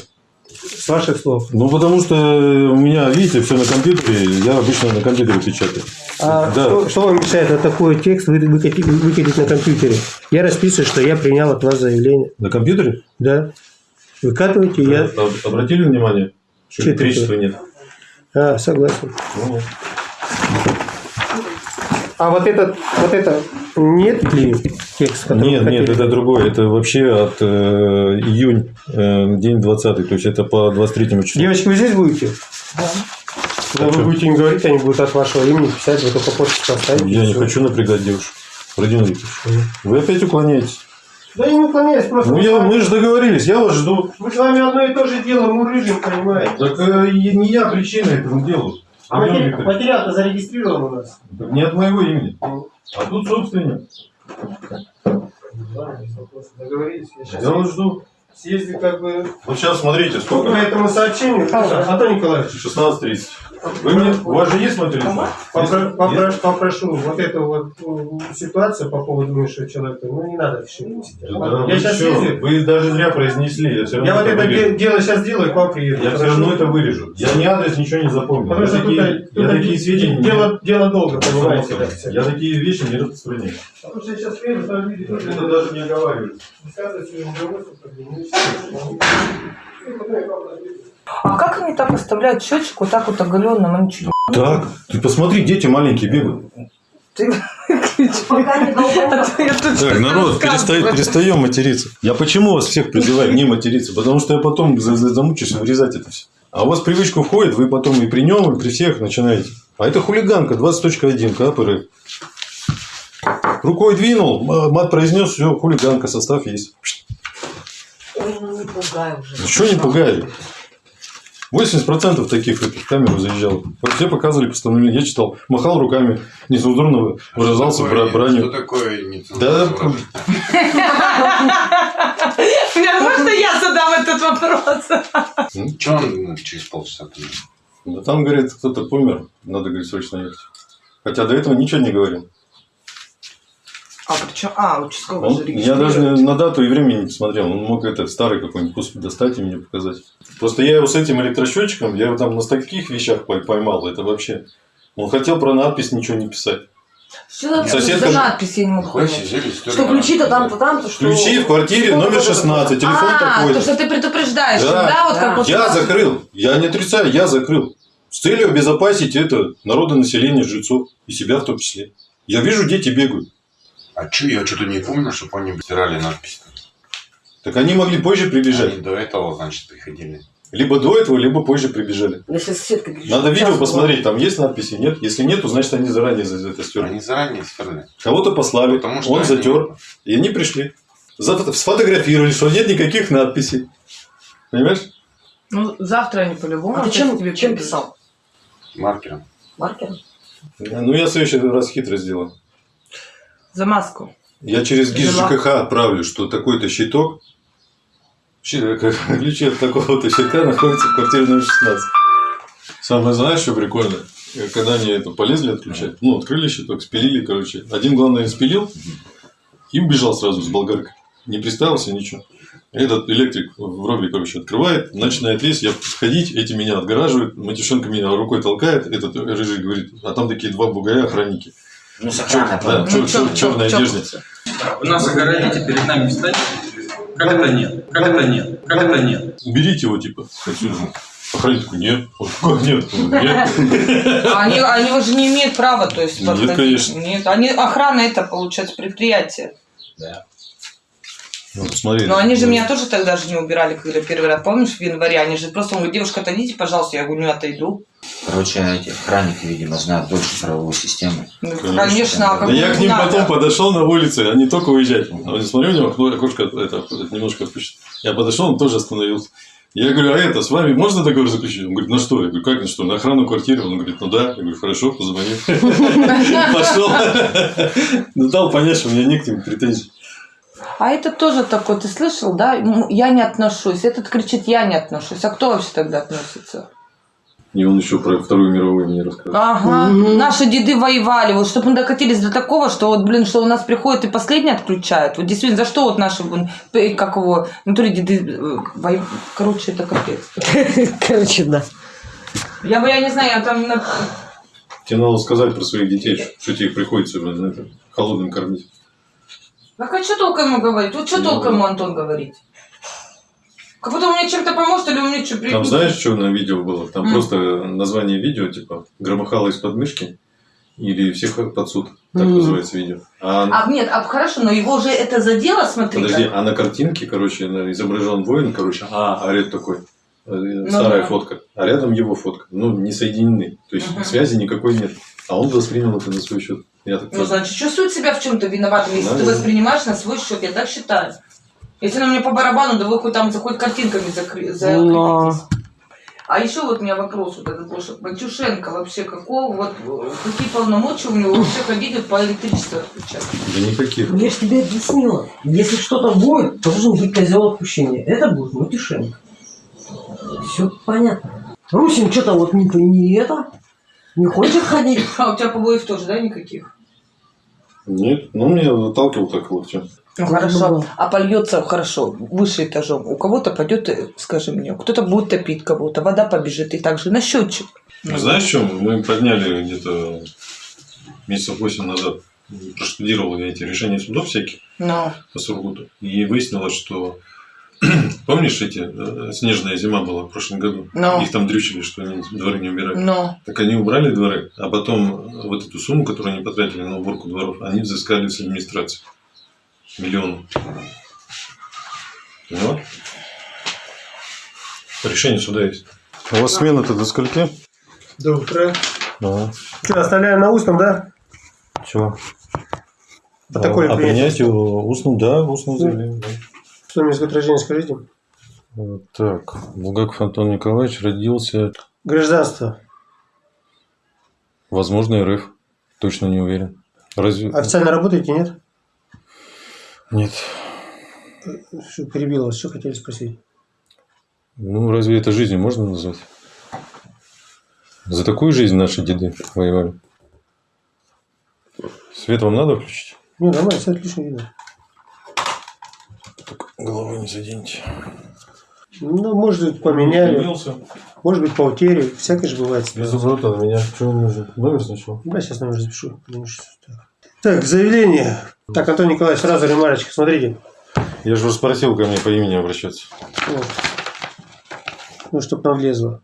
С ваших слов. Ну, потому что у меня, видите, все на компьютере. Я обычно на компьютере печатаю. А Да. что, что вам мешает вот такой текст вы- выкатить, выкатить на компьютере? Я расписываю, что я принял от вас заявление. На компьютере? Да. Выкатывайте, я... Об- Обратили внимание, что электричества нет? А, согласен. Ну, А вот этот, вот это нет ли текст, Нет, нет, это другое. Это вообще от э, июнь, э, день 20 То есть это по 23 числу. Девочки, вы здесь будете? Да. А вы что? будете им говорить, они будут от вашего имени писать, вы только почту поставите. Я не хочу напрягать девушек. Родион Викторович, вы опять уклоняетесь. Да я не уклоняюсь, просто... Ну, мы, я, мы же договорились, я вас жду. мы с вами одно и то же дело мурыжим, понимаете? Так э, и не я причина этому делу. А материал-то зарегистрирован у нас. так не от моего имени. А тут собственник. Да. Договорились. Я Я вас жду. Съездил как бы Вот сейчас смотрите, по сколько? этому сообщению. Антон Николаевич, 16.30. Вы мне, у вас же есть мой телефон? попро- Есть? попро- попрошу вот эту вот м, ситуацию по поводу бывшего человека, ну не надо решить. Да, я вы сейчас съездил. Вы даже зря произнесли. Я, все равно Я вот это вырежу. де- дело сейчас делаю, к вам приеду. Я все равно это вырежу. Я ни адрес, ничего не запомнил. Потому я что такие, тут, тут я такие сведения дело, дело долго, не понимаете. Я такие вещи не распространяю. Потому что я сейчас приеду, там видите, Это даже не оговариваю. ну. Ну, потом я вам отвечу. А как они так оставляют счетчик вот так вот оголенным? Они чуть Так, ты посмотри, дети маленькие бегают. ты. А Так, народ, рассказываю. перестаем материться. Я почему вас всех призываю не материться? Потому что я потом за- за- замучусь вырезать это все. А у вас в привычку входит, вы потом и при нем, и при всех начинаете. А это хулиганка, 20.1, КПР. Рукой двинул, мат произнес, все, хулиганка, состав есть. Ну не пугай уже. Ну, что не пугали? 80% таких в эту камеру заезжал. Все показывали постановление. Я читал, махал руками, нецензурно выражался Что бранью. такое Да, [laughs] нецензурное? Меня- Можно я задам этот вопрос? Че он ну, через полчаса там? Да там, говорит, кто-то помер, надо, говорит, срочно ехать. Хотя до этого ничего не говорил. А причем, а, участковый Он- же я даже на, дату и время не посмотрел. Он мог это старый какой-нибудь кусок достать и мне показать. Просто я его с этим электросчетчиком, я его там на таких вещах пой- поймал. Это вообще... Он хотел про надпись ничего не писать. Что за, Соседка за надпись, я не могу понять. Что ключи-то там-то, там-то, что... Ключи в квартире Что номер вот это 16, телефон а, такой. то, что ты предупреждаешь, Да. да, вот Да. как Я закрыл. Я не отрицаю, я закрыл. С целью обезопасить это народонаселение, жильцов. И себя в том числе. Я вижу, дети бегают. А че, я что-то не помню, чтобы они стирали надпись. Так они могли позже прибежать. Они до этого, значит, приходили. Либо до этого, либо позже прибежали. Соседка Надо видео было. посмотреть, там есть надписи, нет? Если нет, то значит они заранее за это стерли. Они заранее стерли. Кого-то послали, Потому что он они- затер, и они пришли. За- Сфотографировали, что нет никаких надписей. Понимаешь? Ну, завтра они по-любому. А ты чем, тебе чем писал? Маркером. Маркером? Ну, я в следующий раз хитро сделаю. За маску. Я через ГИС. ЖКХ отправлю, что такой-то щиток, [laughs] ключи от такого-то щитка находятся в квартире номер 16. Самое знаешь, что прикольно? Э, Когда они это полезли отключать, ну, открыли щиток, спилили, короче. Один, главное, спилил и убежал сразу с болгаркой. Не приставился, ничего. Этот электрик в робе, короче, открывает, начинает лезть, я сходить, эти меня отгораживают, матюшенко меня рукой толкает, этот рыжий говорит, а там такие два бугая охранники. Ну, с Чер- да, Ну, чер- чер- одежде. Вы нас огородите, перед нами встаньте. Как это нет? Как это нет? Как это нет? Уберите его, типа, отсюда. Охранник такой, нет. Как нет? Нет. А Они, они же не имеют права, то есть, Нет, подходить. конечно. Нет, они, охрана это, получается, предприятие. Ну, посмотри. Но они же меня тоже тогда же не убирали, когда первый раз, помнишь, в январе, они же просто, он говорит, девушка, отойдите, пожалуйста, я говорю, не отойду. Короче, эти охранники, видимо, знают больше правовой системы. Ну, Конечно. Конечно, а как Да я к ним надо. потом подошел на улице, они только уезжать. А я смотрю, у него окно, окошко это, немножко отпущено. Я подошел, он тоже остановился. Я говорю, а это, с вами можно договор заключить? Он говорит, на что? Я говорю, как на что? На охрану квартиры? Он говорит, ну да. Я говорю, хорошо, позвони. [laughs] Пошел. Ну, дал понять, что у меня не к ним претензий. А этот тоже такой, ты слышал, да? М, Я не отношусь. Этот кричит, я не отношусь. А кто вообще тогда относится? И он еще про Вторую мировую мне рассказывал. Ага, наши деды воевали, вот чтобы мы докатились до такого, что вот, блин, что у нас приходят и последний отключают. Вот действительно, за что вот наши, блин, как его, внутри деды, э, воев- короче, это капец. [laughs] Короче, да. Я бы, я не знаю, я там, на- Тебе надо сказать про своих детей, что тебе приходится блин, это, холодным кормить. так а что толком ему говорить? Вот что Ну, толком ему Антон говорить? Как будто он мне чем-то поможет, или он мне что, Там знаешь, что на видео было? Там М. просто название видео, типа, громыхало из подмышки или всех под суд. Так М. называется видео. А, А нет, а хорошо, но его же это задело, смотри. подожди, как. а на картинке, короче, изображен воин, короче, а, орет такой. э, Старая да. фотка. А рядом его фотка. Ну, не соединены. То есть Мгм. связи никакой нет. А он воспринял это на свой счет. Я так Ну, значит, чувствует себя в чем-то виноватым, если Да, ты воспринимаешь на свой счет, я так считаю. Если на мне по барабану, да вы хоть там за хоть картинками закры- Но. А еще вот у меня вопрос вот этот, что Матюшенко вообще какого, вот какие полномочия у него вообще ходить вот по электричеству отключать? Да никаких. Я же тебе объяснила. Если что-то будет, должен быть козел отпущения. Это будет Матюшенко. Все понятно. Русин что-то вот не, не это, не хочет ходить. А у тебя побоев тоже, да, никаких? Нет, ну меня отталкивал так локтем. Ну хорошо, а польется хорошо, выше этажом. У кого-то пойдет, э, скажи мне, кто-то будет топить кого-то, вода побежит и также на счетчик. Ну, Знаешь, в чем? Мы подняли где-то месяцев 8 назад. Проштудировал я эти решения судов всяких Но. по Сургуту. И выяснилось, что [clears throat] помнишь эти э, снежная зима была в прошлом году? Но. Их там дрючили, что они дворы не убирали. Но. Так они убрали дворы, а потом вот эту сумму, которую они потратили на уборку дворов, они взыскали с администрации. Миллион. Поняла? Решение суда есть. У вас смена-то до скольки? До утра. Ага. Что, оставляем на устном, да? Чего? Протоколе а принять. принять устным, да, устным заявлением. да. Что мне год рождения скажите? Так, Булгаков Антон Николаевич родился, Гражданство. возможно, РФ. Точно не уверен. Разве... Официально работаете, нет? Нет. Перебил вас? Что хотели спросить? Ну, разве это жизнью можно назвать? За такую жизнь наши деды воевали. Свет вам надо включить? Не, нормально, все отлично видно. Головой не заденьте. Ну, может быть, поменяли. Поменялся. Может быть, по утере. Всякое же бывает. Без оборота на меня. Что нужно? Номер сначала? Да, сейчас номер запишу. Так. Так, заявление. Так, Антон Николаевич, сразу ремарочка. Смотрите. Я же вас спросил ко мне по имени обращаться. Вот. Ну, чтобы нам влезло.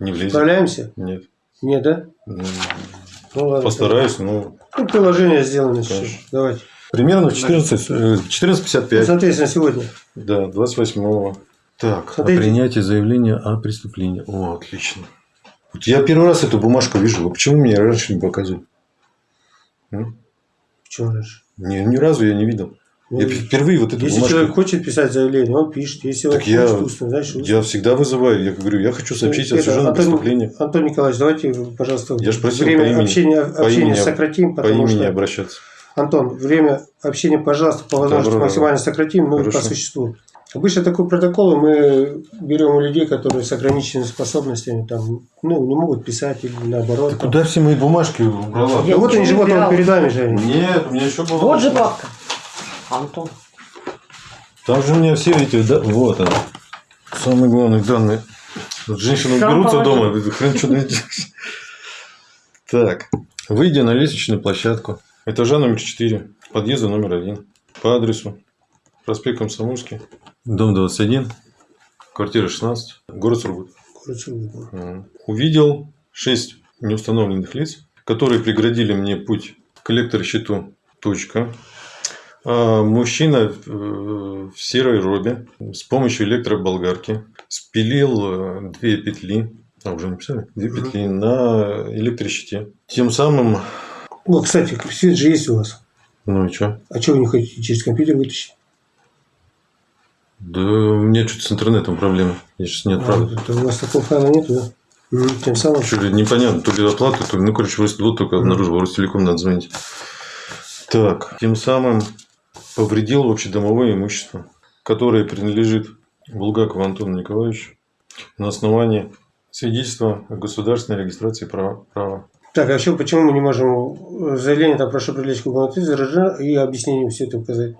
Не влезет? Справляемся? Нет. Нет, да? Ну, Ну, ладно. Постараюсь, но... Ну, приложение сделано сейчас. Давайте. Примерно в 14, э, 14.55. Соответственно, сегодня. Да, 28-го. Так, Смотрите. о принятии заявления о преступлении. О, отлично. Вот я первый раз эту бумажку вижу. Почему мне раньше не показывали? М? Почему раньше? Ни, ни разу я не видел. Ну, Я п- впервые вот эту Если бумажку... человек хочет писать заявление, он пишет. Если он Так я- хочет устно, значит, устно. Я всегда вызываю. Я говорю, я хочу сообщить о Это, совершенном Антон- преступлении. Антон Николаевич, давайте, пожалуйста, Я ж просил время по имени- общения, по общения имени- сократим, По имени что... обращаться. Антон, время общения, пожалуйста, по возможности максимально сократим, но Хорошо. по существу. Обычно такой протокол мы берем у людей, которые с ограниченными способностями, там, ну, не могут писать или наоборот. там. Куда все мои бумажки убрала? Да вот они же, вот он перед вами же. Нет, у меня еще было. Вот же папка. Антон. Там же у меня все эти, да, вот они. Самые главные данные. Вот женщины Сам дома, хрен что найти. Так, выйдя на лестничную площадку, этажа номер 4, подъезда номер 1, по адресу проспект Комсомольский, дом 21, квартира 16, город Сургут. Короче, Мгм. Увидел шесть неустановленных лиц, которые преградили мне путь к электрощиту. Точка. А, Мужчина э, в серой робе с помощью электроболгарки спилил э, две петли, а уже не писали, две петли на электрощите. Тем самым, О, кстати, свет же есть у вас. ну и что? А что вы не хотите через компьютер вытащить? Да у меня что-то с интернетом проблемы. Я сейчас не А, отправлю. это у вас такого файла нету, да? Тем самым... Что ли, непонятно, то ли оплата, то ли, ну, короче, вот только обнаружил, в Ростелеком надо звонить. Так, тем самым повредил общедомовое имущество, которое принадлежит Булгакову Антону Николаевичу на основании свидетельства о государственной регистрации права. права. Так, а вообще, почему мы не можем э, заявление там прошу привлечь к уголовной и объяснение все это указать?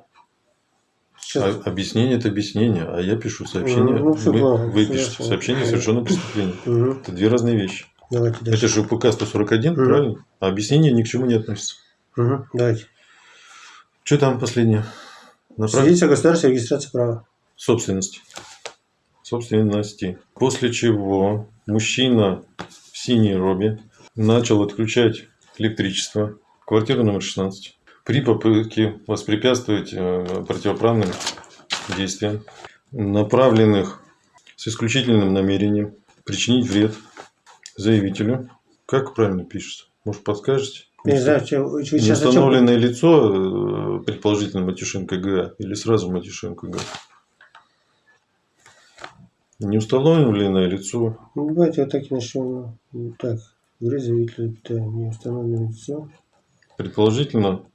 Сейчас. А- объяснение это объяснение, а я пишу сообщение. Ну, всё вы, правильно, вы всё пишете ясно. сообщение о совершенном преступлении. Мгм. Это две разные вещи. Давайте дальше. Это же УПК 141, Мгм. правильно? А объяснение ни к чему не относится. Мгм. Давайте. Что там последнее? Направь- Свидетельство о государственной регистрации права. собственности. Собственности. После чего мужчина в синей робе начал отключать электричество. Квартира номер 16. При попытке воспрепятствовать э, противоправным действиям, направленных с исключительным намерением причинить вред заявителю. Как правильно пишется? Может, подскажете? Не знаю, что, сейчас Неустановленное лицо, э, предположительно Матюшенко Г, или сразу Матюшенко Г. Неустановленное лицо. Ну, давайте вот так и начнем. Ну, Так, говорит заявитель, это не установленное лицо. Предположительно.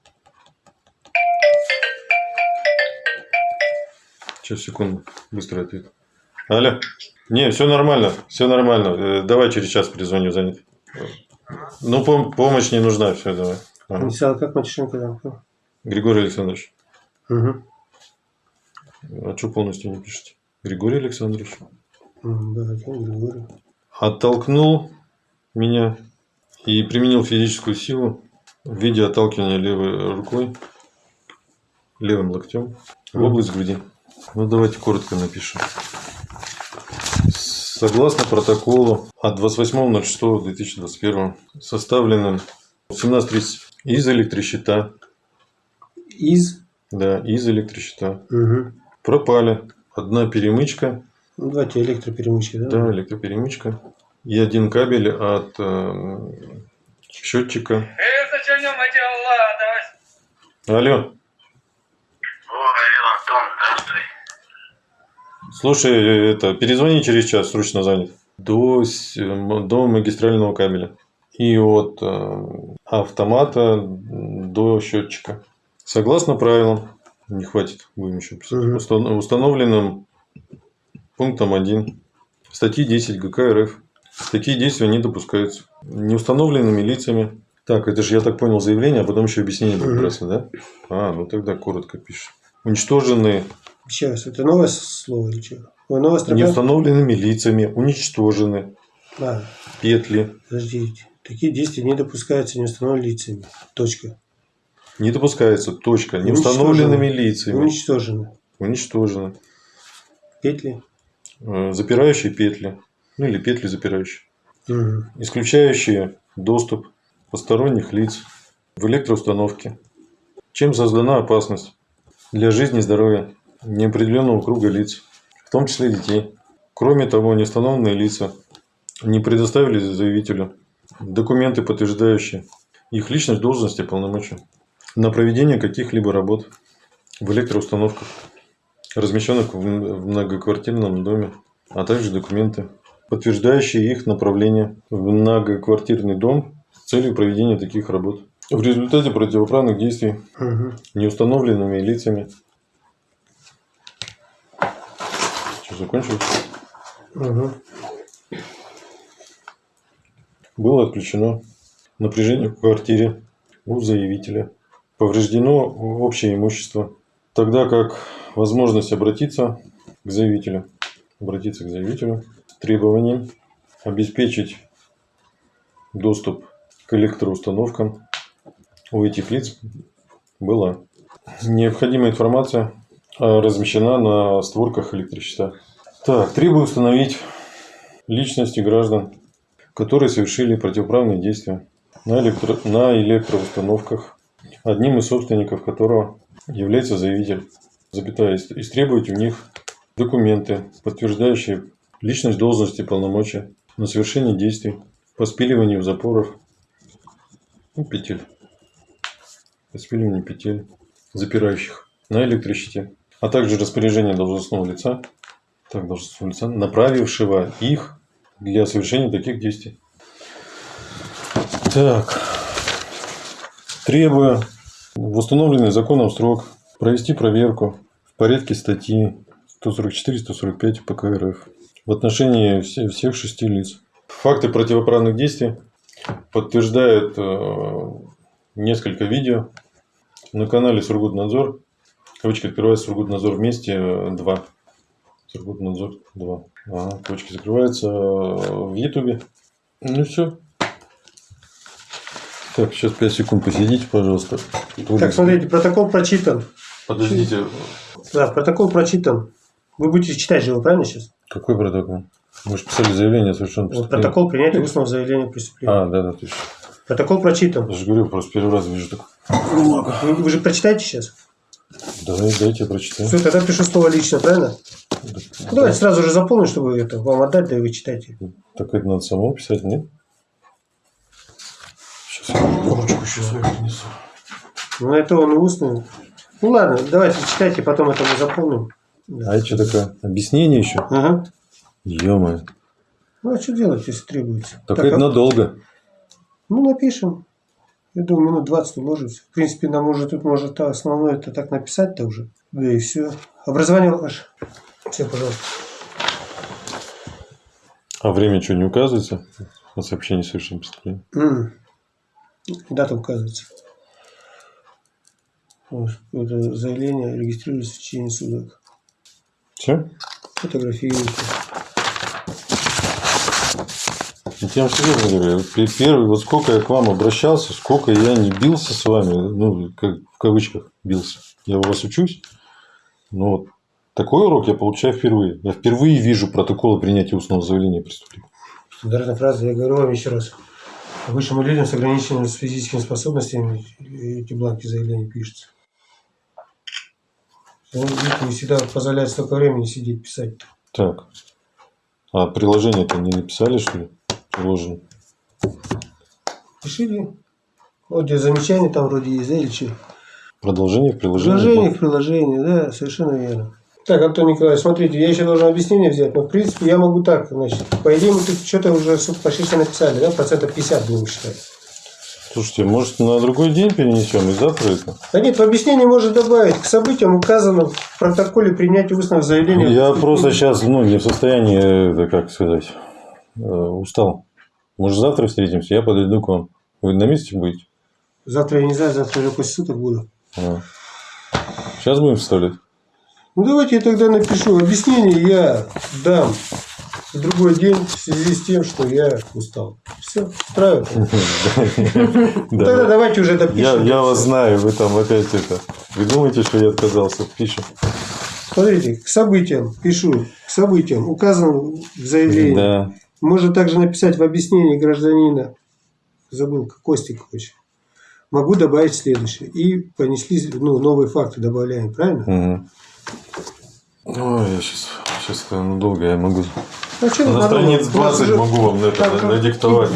Сейчас, секунду. Быстрый ответ. Алло. Не, все нормально. Все нормально. Э, Давай через час перезвоню, занят. Ну, пом- помощь не нужна. Все, давай. Ага. Инициал как Матюшенко там? кто? Григорий Александрович. Мгм. А что полностью не пишете? Григорий Александрович. Давайте, Григорий. оттолкнул меня и применил физическую силу в виде отталкивания левой рукой, левым локтем в область груди. Ну, давайте коротко напишем. Согласно протоколу от 28.06.2021, составленным в 17.30 из электрощита, Из. да, из электрощита, Мгм. пропали одна перемычка Ну, давайте электроперемычки, да? Да, электроперемычка. И один кабель от э, счетчика. Алло. Слушай, это, перезвони через час, срочно занят. До, до магистрального кабеля. И от э, автомата до счетчика. Согласно правилам, не хватит, будем еще писать, Мгм. устан- установленным пунктом 1 статьи 10 ГК РФ. Такие действия не допускаются. Неустановленными лицами. Так, это же, я так понял, заявление, а потом еще объяснение подкрасно, да? А, ну тогда коротко пишешь. Уничтоженные Сейчас, это новое слово или что? Ой, новая строка? неустановленными лицами, уничтожены А, петли. подождите. Такие действия не допускаются неустановленными лицами. Точка. Не допускается, точка. Неустановленными лицами. Уничтожены. Уничтожены. Петли. Э, Запирающие петли. Ну или петли запирающие. Мгм. Исключающие доступ посторонних лиц в электроустановке. Чем создана опасность для жизни и здоровья неопределенного круга лиц, в том числе детей. Кроме того, неустановленные лица не предоставили заявителю документы, подтверждающие их личность, должность и полномочия на проведение каких-либо работ в электроустановках, размещенных в многоквартирном доме, а также документы, подтверждающие их направление в многоквартирный дом с целью проведения таких работ. В результате противоправных действий неустановленными лицами. Что, закончил? Мгм. Было отключено напряжение в квартире у заявителя. Повреждено общее имущество. Тогда как возможность обратиться к заявителю, обратиться к заявителю с требованием обеспечить доступ к электроустановкам у этих лиц была. Необходимая информация а, размещена на створках электрощита. Так, требую установить личности граждан, которые совершили противоправные действия на, электро... на электроустановках, одним из собственников которого является заявитель, запятая, ис- истребовать у них документы, подтверждающие личность должности полномочия на совершение действий по спиливанию запоров, ну, петель, по спиливанию петель, запирающих на электрощите, а также распоряжение должностного лица, так, должностного лица, направившего их для совершения таких действий. Так, требуя в установленный законом срок провести проверку в порядке статьи 144-145 ПК РФ в отношении все- всех шести лиц. Факты противоправных действий подтверждает э, несколько видео на канале Сургутнадзор. Кавычки открывается Сургутнадзор вместе 2. Сургутнадзор 2. Ага, кавычки закрываются э, в Ютубе. Ну все. Так, сейчас 5 секунд посидите, пожалуйста. Так, смотрите, протокол прочитан. Подождите, Да, протокол прочитан. Вы будете читать же его, правильно сейчас? какой протокол? Мы же писали заявление о совершенном Вот протокол принятия устного заявления о преступлении. А, да, да, точно. Протокол прочитан. Я же говорю, просто первый раз вижу так. Вы, вы же прочитаете сейчас? Давай, дайте я прочитаю. Все, тогда пишу слово лично, правильно? Ну, давайте сразу же заполню, чтобы это вам отдать, да и вы читайте. Так это надо самому писать, нет? Сейчас я ручку еще свою принесу. Ну, это он устный. Ну, ладно, давайте читайте, потом это мы заполним. Да. А это что такое? Объяснение еще? Ага. Ё-моё. Ну, а что делать, если требуется? Так, Так, это а- надолго. Ну, напишем. Я думаю, минут 20 уложимся. В принципе, нам уже тут может основное это так написать-то уже. Да и все. Образование ваше. Все, пожалуйста. А время что, не указывается? На сообщение о совершенном преступлении? М. Дата указывается. Вот, Это заявление регистрируется в течение суток. Все? Фотографируйте. Я вам серьезно говорю, первый, вот сколько я к вам обращался, сколько я не бился с вами, ну, как в кавычках бился. Я у вас учусь, но вот такой урок я получаю впервые. Я впервые вижу протоколы принятия устного заявления о преступлении. Стандартная фраза. Я говорю вам еще раз. Высшим людям с ограниченными физическими способностями эти бланки заявления пишутся. Видите, не всегда позволяет столько времени сидеть писать. Так. А приложение-то не написали, что ли? Приложено. Пишите. Вот где замечания там вроде есть, да, или что? Продолжение в приложении. Приложение к приложению, да, совершенно верно. Так, Антон Николаевич, смотрите, я еще должен объяснение взять, но в принципе я могу так, значит, по идее мы тут что-то уже почти все написали, да, процентов 50 будем считать. Слушайте, может на другой день перенесем и завтра это? Да нет, в объяснении можно добавить к событиям, указанным в протоколе принятия устного заявления. Я просто сейчас, ну, не в состоянии, это как сказать, э, устал. Может, завтра встретимся, я подойду к вам. Вы на месте будете? Завтра я не знаю, завтра я после суток буду. Сейчас будем вставлять? Ну давайте я тогда напишу. Объяснение я дам в другой день в связи с тем, что я устал. Все, устраивает. [laughs] Тогда Да. давайте уже допишем. я вас знаю, вы там опять это. Вы думаете, что я отказался? Пишем. Смотрите, к событиям пишу, к событиям, указанным в заявлении. Да. Можно также написать в объяснении гражданина, забыл, Костикович. Могу добавить следующее. И понесли ну, новые факты, добавляем, правильно? Мгм. Ой, я сейчас, сейчас это ну, долго, я могу. А что На страниц У нас 20 уже- могу вам это Так, на- надиктовать.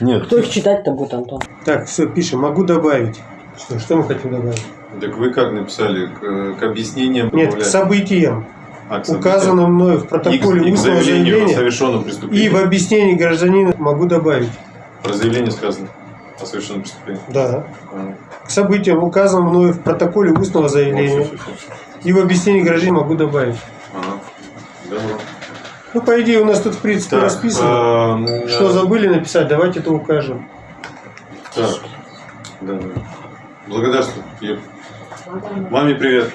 Нет, Кто их читать-то будет, Антон? Так, все, пишем. Могу добавить. Что, что мы хотим добавить? так вы как написали? К, к объяснениям Нет, к добавлять? событиям, А, к указанным мною в И к- протоколе и к устного о заявления совершенном преступлении. и в объяснении гражданина могу добавить. Про заявление сказано о совершенном преступлении. Да. А, К событиям, указанным мною в протоколе устного вот, заявления всё, всё, всё, всё. и в объяснении гражданина могу добавить. Ага. Добро. Ну, по идее, у нас тут, в принципе, Так, расписано. а, Что да. забыли написать, давайте это укажем. Так. Да, да. Благодарствую. Маме привет.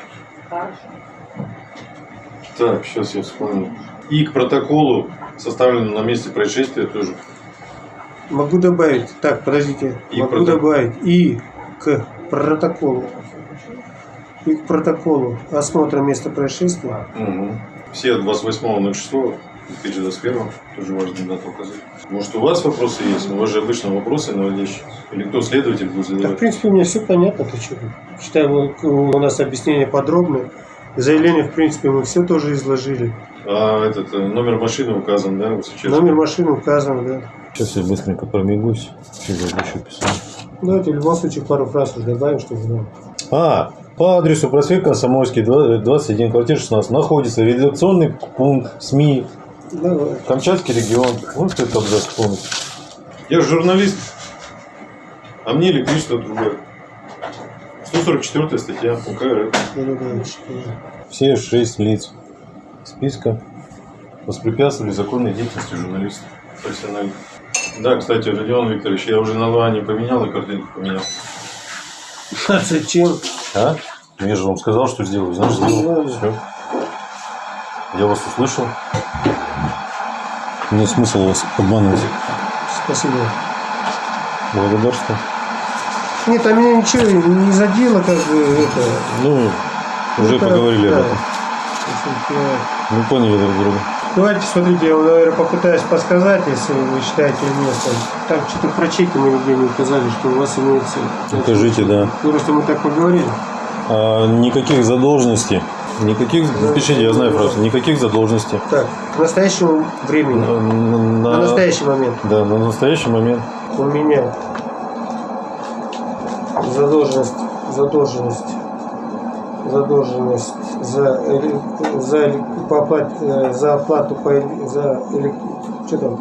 Так, сейчас я вспомню. И к протоколу, составленному на месте происшествия, тоже. Могу добавить. Так, подождите. И могу протокол. добавить. И к протоколу. И к протоколу осмотра места происшествия. Угу. Все от 28.06 2021, тоже важно дату указать. Может, у вас вопросы есть? У вас же обычно вопросы наводящие. Или кто следователь будет Да, в задавать? принципе, мне все понятно. Ты что? Считаю, у нас объяснение подробное. Заявление, в принципе, мы все тоже изложили. А этот э, номер машины указан, да, сейчас? Номер машины указан, да. Сейчас я быстренько пробегусь. Что я еще писал? Давайте в любом случае пару фраз уже добавим, чтобы знал. А, по адресу проспект Комсомольский, 2- 21, квартира 16, находится редакционный пункт СМИ Давай. Камчатский регион. Вот это абзац полностью. Я же журналист, а мне электричество отрубают. 144 статья УК РФ. Все шесть лиц списка воспрепятствовали законной деятельности журналистов профессиональных. Да, кстати, Родион Викторович, я уже на Луане поменял и картинку поменял. А зачем? А? Я же вам сказал, что сделаю. Значит, сделал. Все. Я вас услышал. Нет смысла вас обманывать. Спасибо. Благодарствую. Нет, а меня ничего не задело, как бы, это... Ну, уже Это, поговорили об да. этом. Мы поняли друг друга. Давайте, смотрите, я вам, наверное, попытаюсь подсказать, если вы считаете место. Там что-то про чеки мы нигде не указали, что у вас имеется. Покажите, да. Ну, просто мы так поговорили. А, никаких задолженностей. Никаких, пишите, я знаю просто, никаких задолженностей. Так, к настоящему времени, На, на- на настоящий момент Да, на настоящий момент. у меня задолженность, задолженность, задолженность за, за, по оплате, э, за оплату по, за, что там,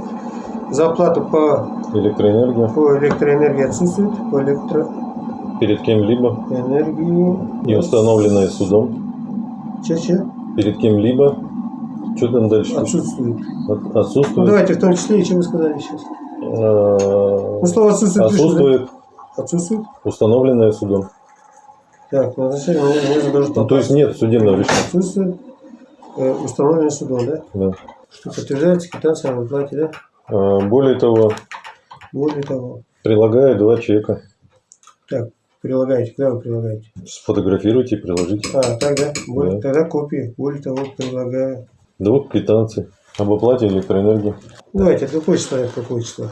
за оплату по, Электроэнергия. по электроэнергии отсутствует, по Перед кем-либо электроэнергии и установленная судом. Че-че? Перед кем-либо. Что там дальше? Отсутствует. От- Ну Отсутствует. давайте в том числе, и что вы сказали сейчас? А, Ну слово отсутствует. да? Отсутствует Отсутствует? установленное судом. Так, я должен Ну, то есть нет судебного решения. Отсутствует э, установленное судом, да? Да. Что подтверждается квитанция о выплате, да? А, Более того, Более того. прилагаю два чека. Так, прилагаете. Куда вы прилагаете? Сфотографируйте и приложите. А, так, да? Более, Да. Тогда копии. Более того, прилагаю. Двух квитанций об оплате электроэнергии. Давайте, числа, от какого числа?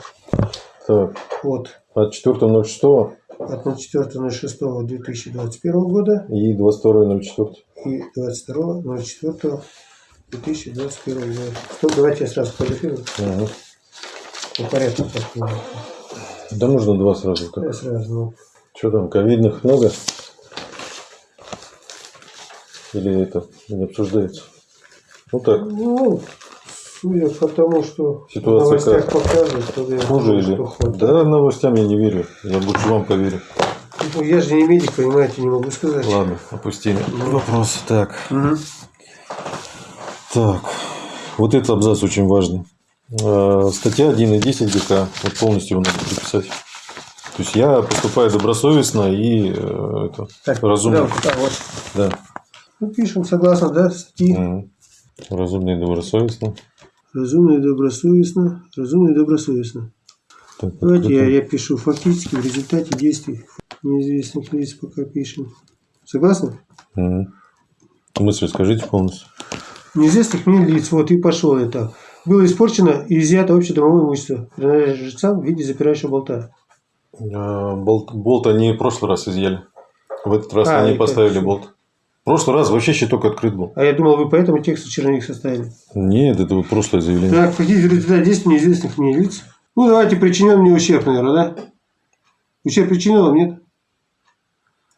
Так, Вот. от 4.06 От 04.06.2021 года и 22.04. и 22.04.2021 года. Стоп, давайте я сразу фотографирую. Ага. По порядку. ну, Да нужно два сразу. Я Так. сразу, ну. Что там, ковидных много? Или это не обсуждается? Ну так, Ну, судя по тому, что Ситуация в новостях как? показывают, то я хуже или? что хуже. Да, новостям я не верю. Я лучше вам поверю. Ну, я же не медик, понимаете, не могу сказать. Ладно, опустили. Вопрос. Так. Мгм. Так. Вот этот абзац очень важный. Э, Статья 1.10 ГК. Вот полностью его надо приписать. То есть я поступаю добросовестно и э, это, Так, разумно. да, вот. Да. Ну, пишем, согласно, да, статьи. Мгм. Разумно и добросовестно. Разумно и добросовестно. Разумно и добросовестно. Так, Давайте я, открыто. я пишу фактически в результате действий неизвестных лиц пока пишем. Согласны? Мгм. Мысль скажите полностью. Неизвестных мне лиц, вот и пошел это. Было испорчено и изъято общедомовое имущество, принадлежащее жильцам в виде запирающего болта. Э, Болт, болт они в прошлый раз изъяли. В этот раз А, они поставили как? болт. Прошлый раз вообще щиток открыт был. А я думал, вы по этому тексту черновик составили. Нет, это вот прошлое заявление. Так, какие результаты действий неизвестных мне лиц? Ну, давайте причинен мне ущерб, наверное, да? Ущерб причинен вам, нет?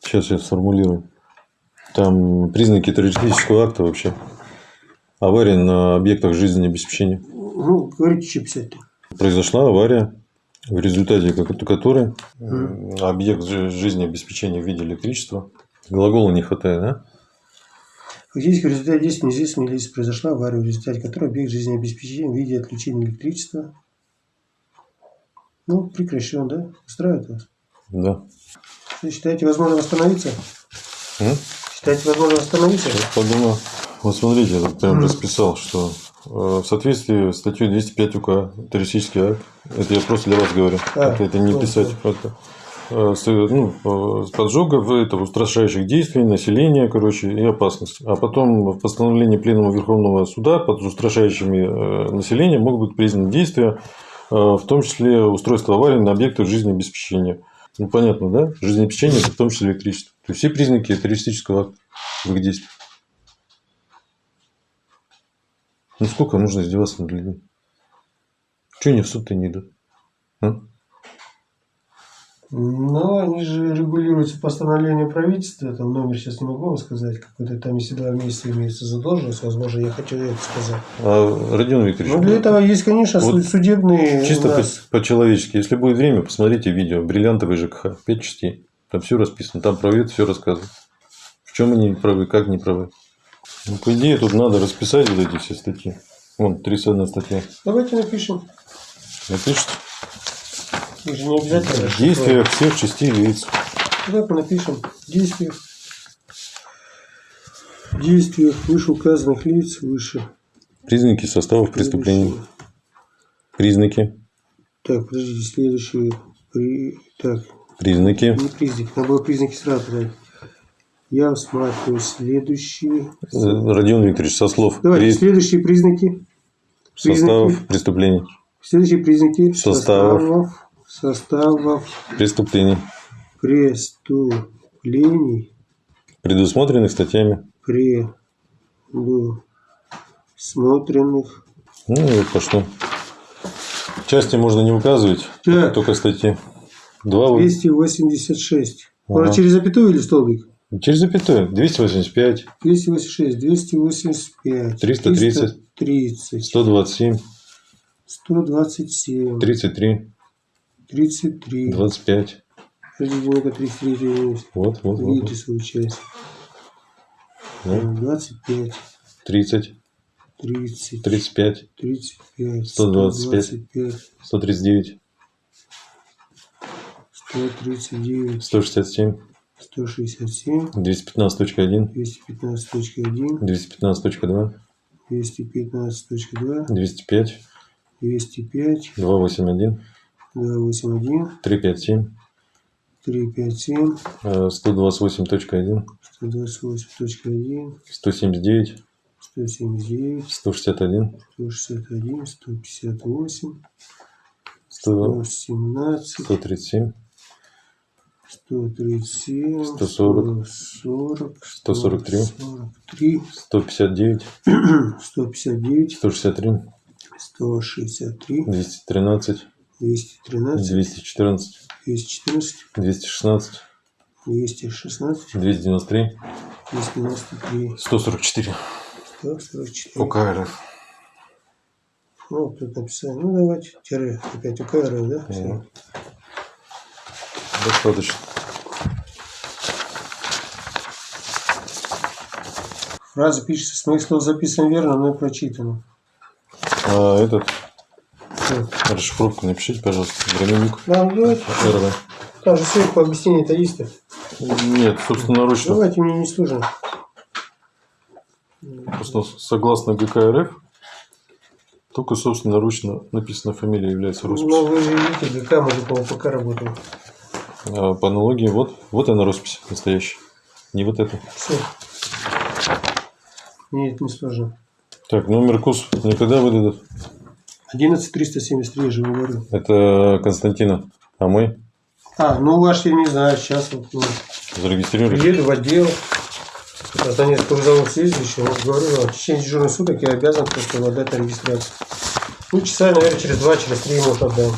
Сейчас я сформулирую. Там признаки террористического акта вообще. Авария на объектах жизнеобеспечения. Ну, говорите, что писать-то. Произошла авария, в результате ко- которой объект жи- жизнеобеспечения в виде электричества. Глагола не хватает, да? Фактически в результате действий неизвестных лиц произошла авария, в результате которой объект жизнеобеспечения в виде отключения электричества ну, прекращен, да? Устраивает вас? Да. Что, считаете, возможно восстановиться? М? Считаете, возможно восстановиться? Сейчас подумаю. Вот смотрите, я прям расписал, что э, в соответствии с статьей 205 УК террористический акт, это я просто для вас говорю, А, это, это не писать просто. Э, ну, э, поджогов, это, устрашающих действий, населения, короче, и опасности. А потом в постановлении Пленума Верховного Суда под устрашающими э, населения могут быть признаны действия, в том числе устройство аварии на объектах жизнеобеспечения. Ну, понятно, да? Жизнеобеспечение, в том числе электричество. То есть все признаки террористического акта их действиях. Ну сколько нужно издеваться над людьми? Чего они в суд-то не идут? А? Но они же регулируются постановлением правительства, там номер сейчас не могу вам сказать, какой-то там, если два месяца имеется задолженность, возможно, я хочу это сказать. А, Родион Викторович, Ну, для этого есть, конечно, Вот суд- судебные чисто по-человечески, если будет время, посмотрите видео «Бриллиантовый ЖКХ», 5 частей. Там все расписано, там это все рассказывают. В чем они правы, как не правы. Ну, по идее, тут надо расписать вот эти все статьи. Вон, 31 статья. Давайте напишем. Напишите. Же не обязательно. В действиях всех частей лиц. Давайте напишем. В действиях. Вышеуказанных лиц выше. Признаки составов преступлений. Признаки. Так, подождите, следующие. При... Так, Признаки. не признак. Надо было признаки сразу брать. Я усматриваю следующие. Родион Викторович, со слов. Давайте, При- следующие признаки. Составов Признаки. преступлений. Следующие признаки Составов. составов, составов Преступлений. преступлений, Предусмотренных статьями. предусмотренных. Ну, и вот пошло. Части можно не указывать, Так, только статьи. Два вот. 286. Ага. Можно через запятую или столбик? Через запятую. 285, 286, 285, 330, 330, 127, 127, 33, 33. 25. Подождите, ну-ка, 33 есть. Вот, вот, вот. Видите вот. свою часть. Ну, 25, 30, 30, 35, 35, 125. 125, 139, 139, 167, 167, 215.1, 215.1, 215.2, 215.2, 205, 205, 281, 281, 357, 357, э, 128.1, 128.1, 179, 179, 161, 161, 158, 100, 117, 137, 137, 140, 140, 143, 143, 159, 159, 163, 163, 213, 213, 214, 214, 216, 216, 293, 293, 144. 144. УК РФ. Ну, тут написали. Ну, давайте. Тире. Опять УК РФ, да? Мгм. Достаточно. Фраза пишется, смысл записан верно, но и прочитано. А этот, Всё. расшифровку напишите, пожалуйста. Да, ну, давайте. РВ. Там же сверху объяснение-то есть -то. Нет, собственноручно. Давайте мне не сложно. Просто согласно ГК РФ, только собственноручно написана фамилия является Ну, росписью. вы же видите, ГК, мы же по ОПК работаем. А по аналогии, вот, вот она роспись настоящая. Не вот это. Все. Мне это не сложно. Так, номер КУС мне когда выдадут? 11373, я же говорю. Это Константина. А мой? А, ну ваш я не знаю, сейчас вот ну, Зарегистрируй. приеду в отдел. Донецкий вызову следующий, вот говорю, ну, в течение дежурных суток я обязан просто отдать на регистрацию. Ну, часа, наверное, через два, через три ему отдам.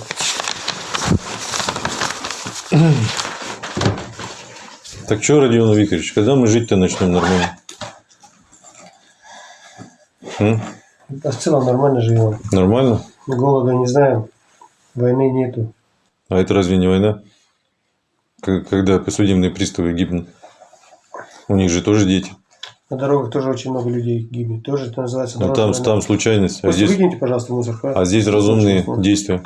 Так что, Родион Викторович, когда мы жить-то начнем нормально? М? Да, в целом нормально живем. Нормально? Голода не знаем, войны нету. А это разве не война? Когда судебные приставы гибнут. У них же тоже дети. На дорогах тоже очень много людей гибнет. Тоже это называется Но дорожная там, война. там случайность, а здесь, выкиньте, пожалуйста, мусор. хорошо? а здесь разумные действия.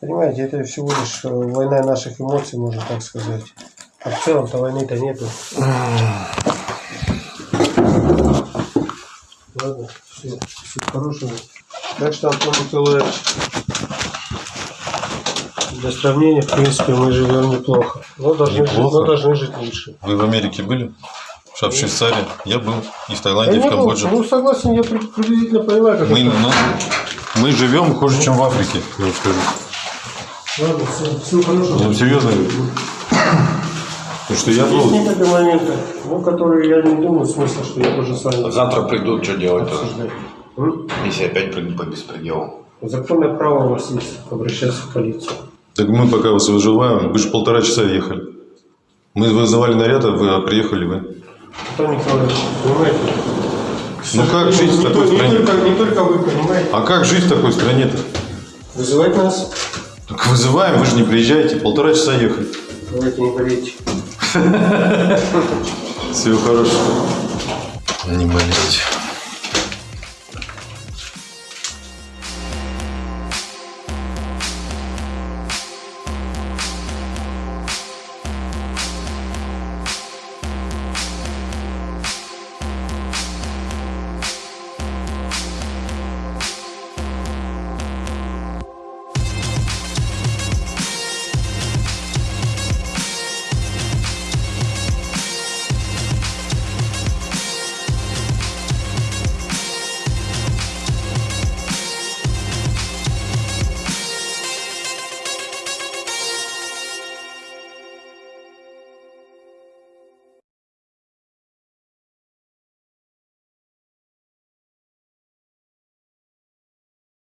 Понимаете, это всего лишь э, война наших эмоций, можно так сказать. А в целом-то войны-то нету. Ладно, все, всего хорошего. Так что, Антон Николаевич, Для сравнения, в принципе, мы живем неплохо. Но должны, жить, Неплохо? но должны жить лучше. Вы в Америке были? В Швейцарии? Я был. И в Таиланде, и Я в не был. Камбодже. Ну, согласен, я при- приблизительно понимаю, как Мы, это. ну, мы живем хуже, чем в Африке, я вам скажу. Ладно, всего, всего хорошего. Вам серьезно. Потому что я Есть был... некоторые моменты, ну, которые я не думаю смысла, что я тоже с вами Завтра придут, что делать тоже? обсуждаю. М? Если опять придут по беспределу. Законное право у вас есть обращаться в полицию. Так мы пока вас выживаем, вы же полтора часа ехали. Мы вызывали наряд, а вы а приехали вы. Антон Николаевич, понимаете? Ну как жить в такой то- не стране? только, не только вы понимаете. А как жить в такой стране-то? Вызывать нас, Так вызываем, вы же не приезжаете, полтора часа ехали. Давайте не болейте. Всего хорошего. Не болейте.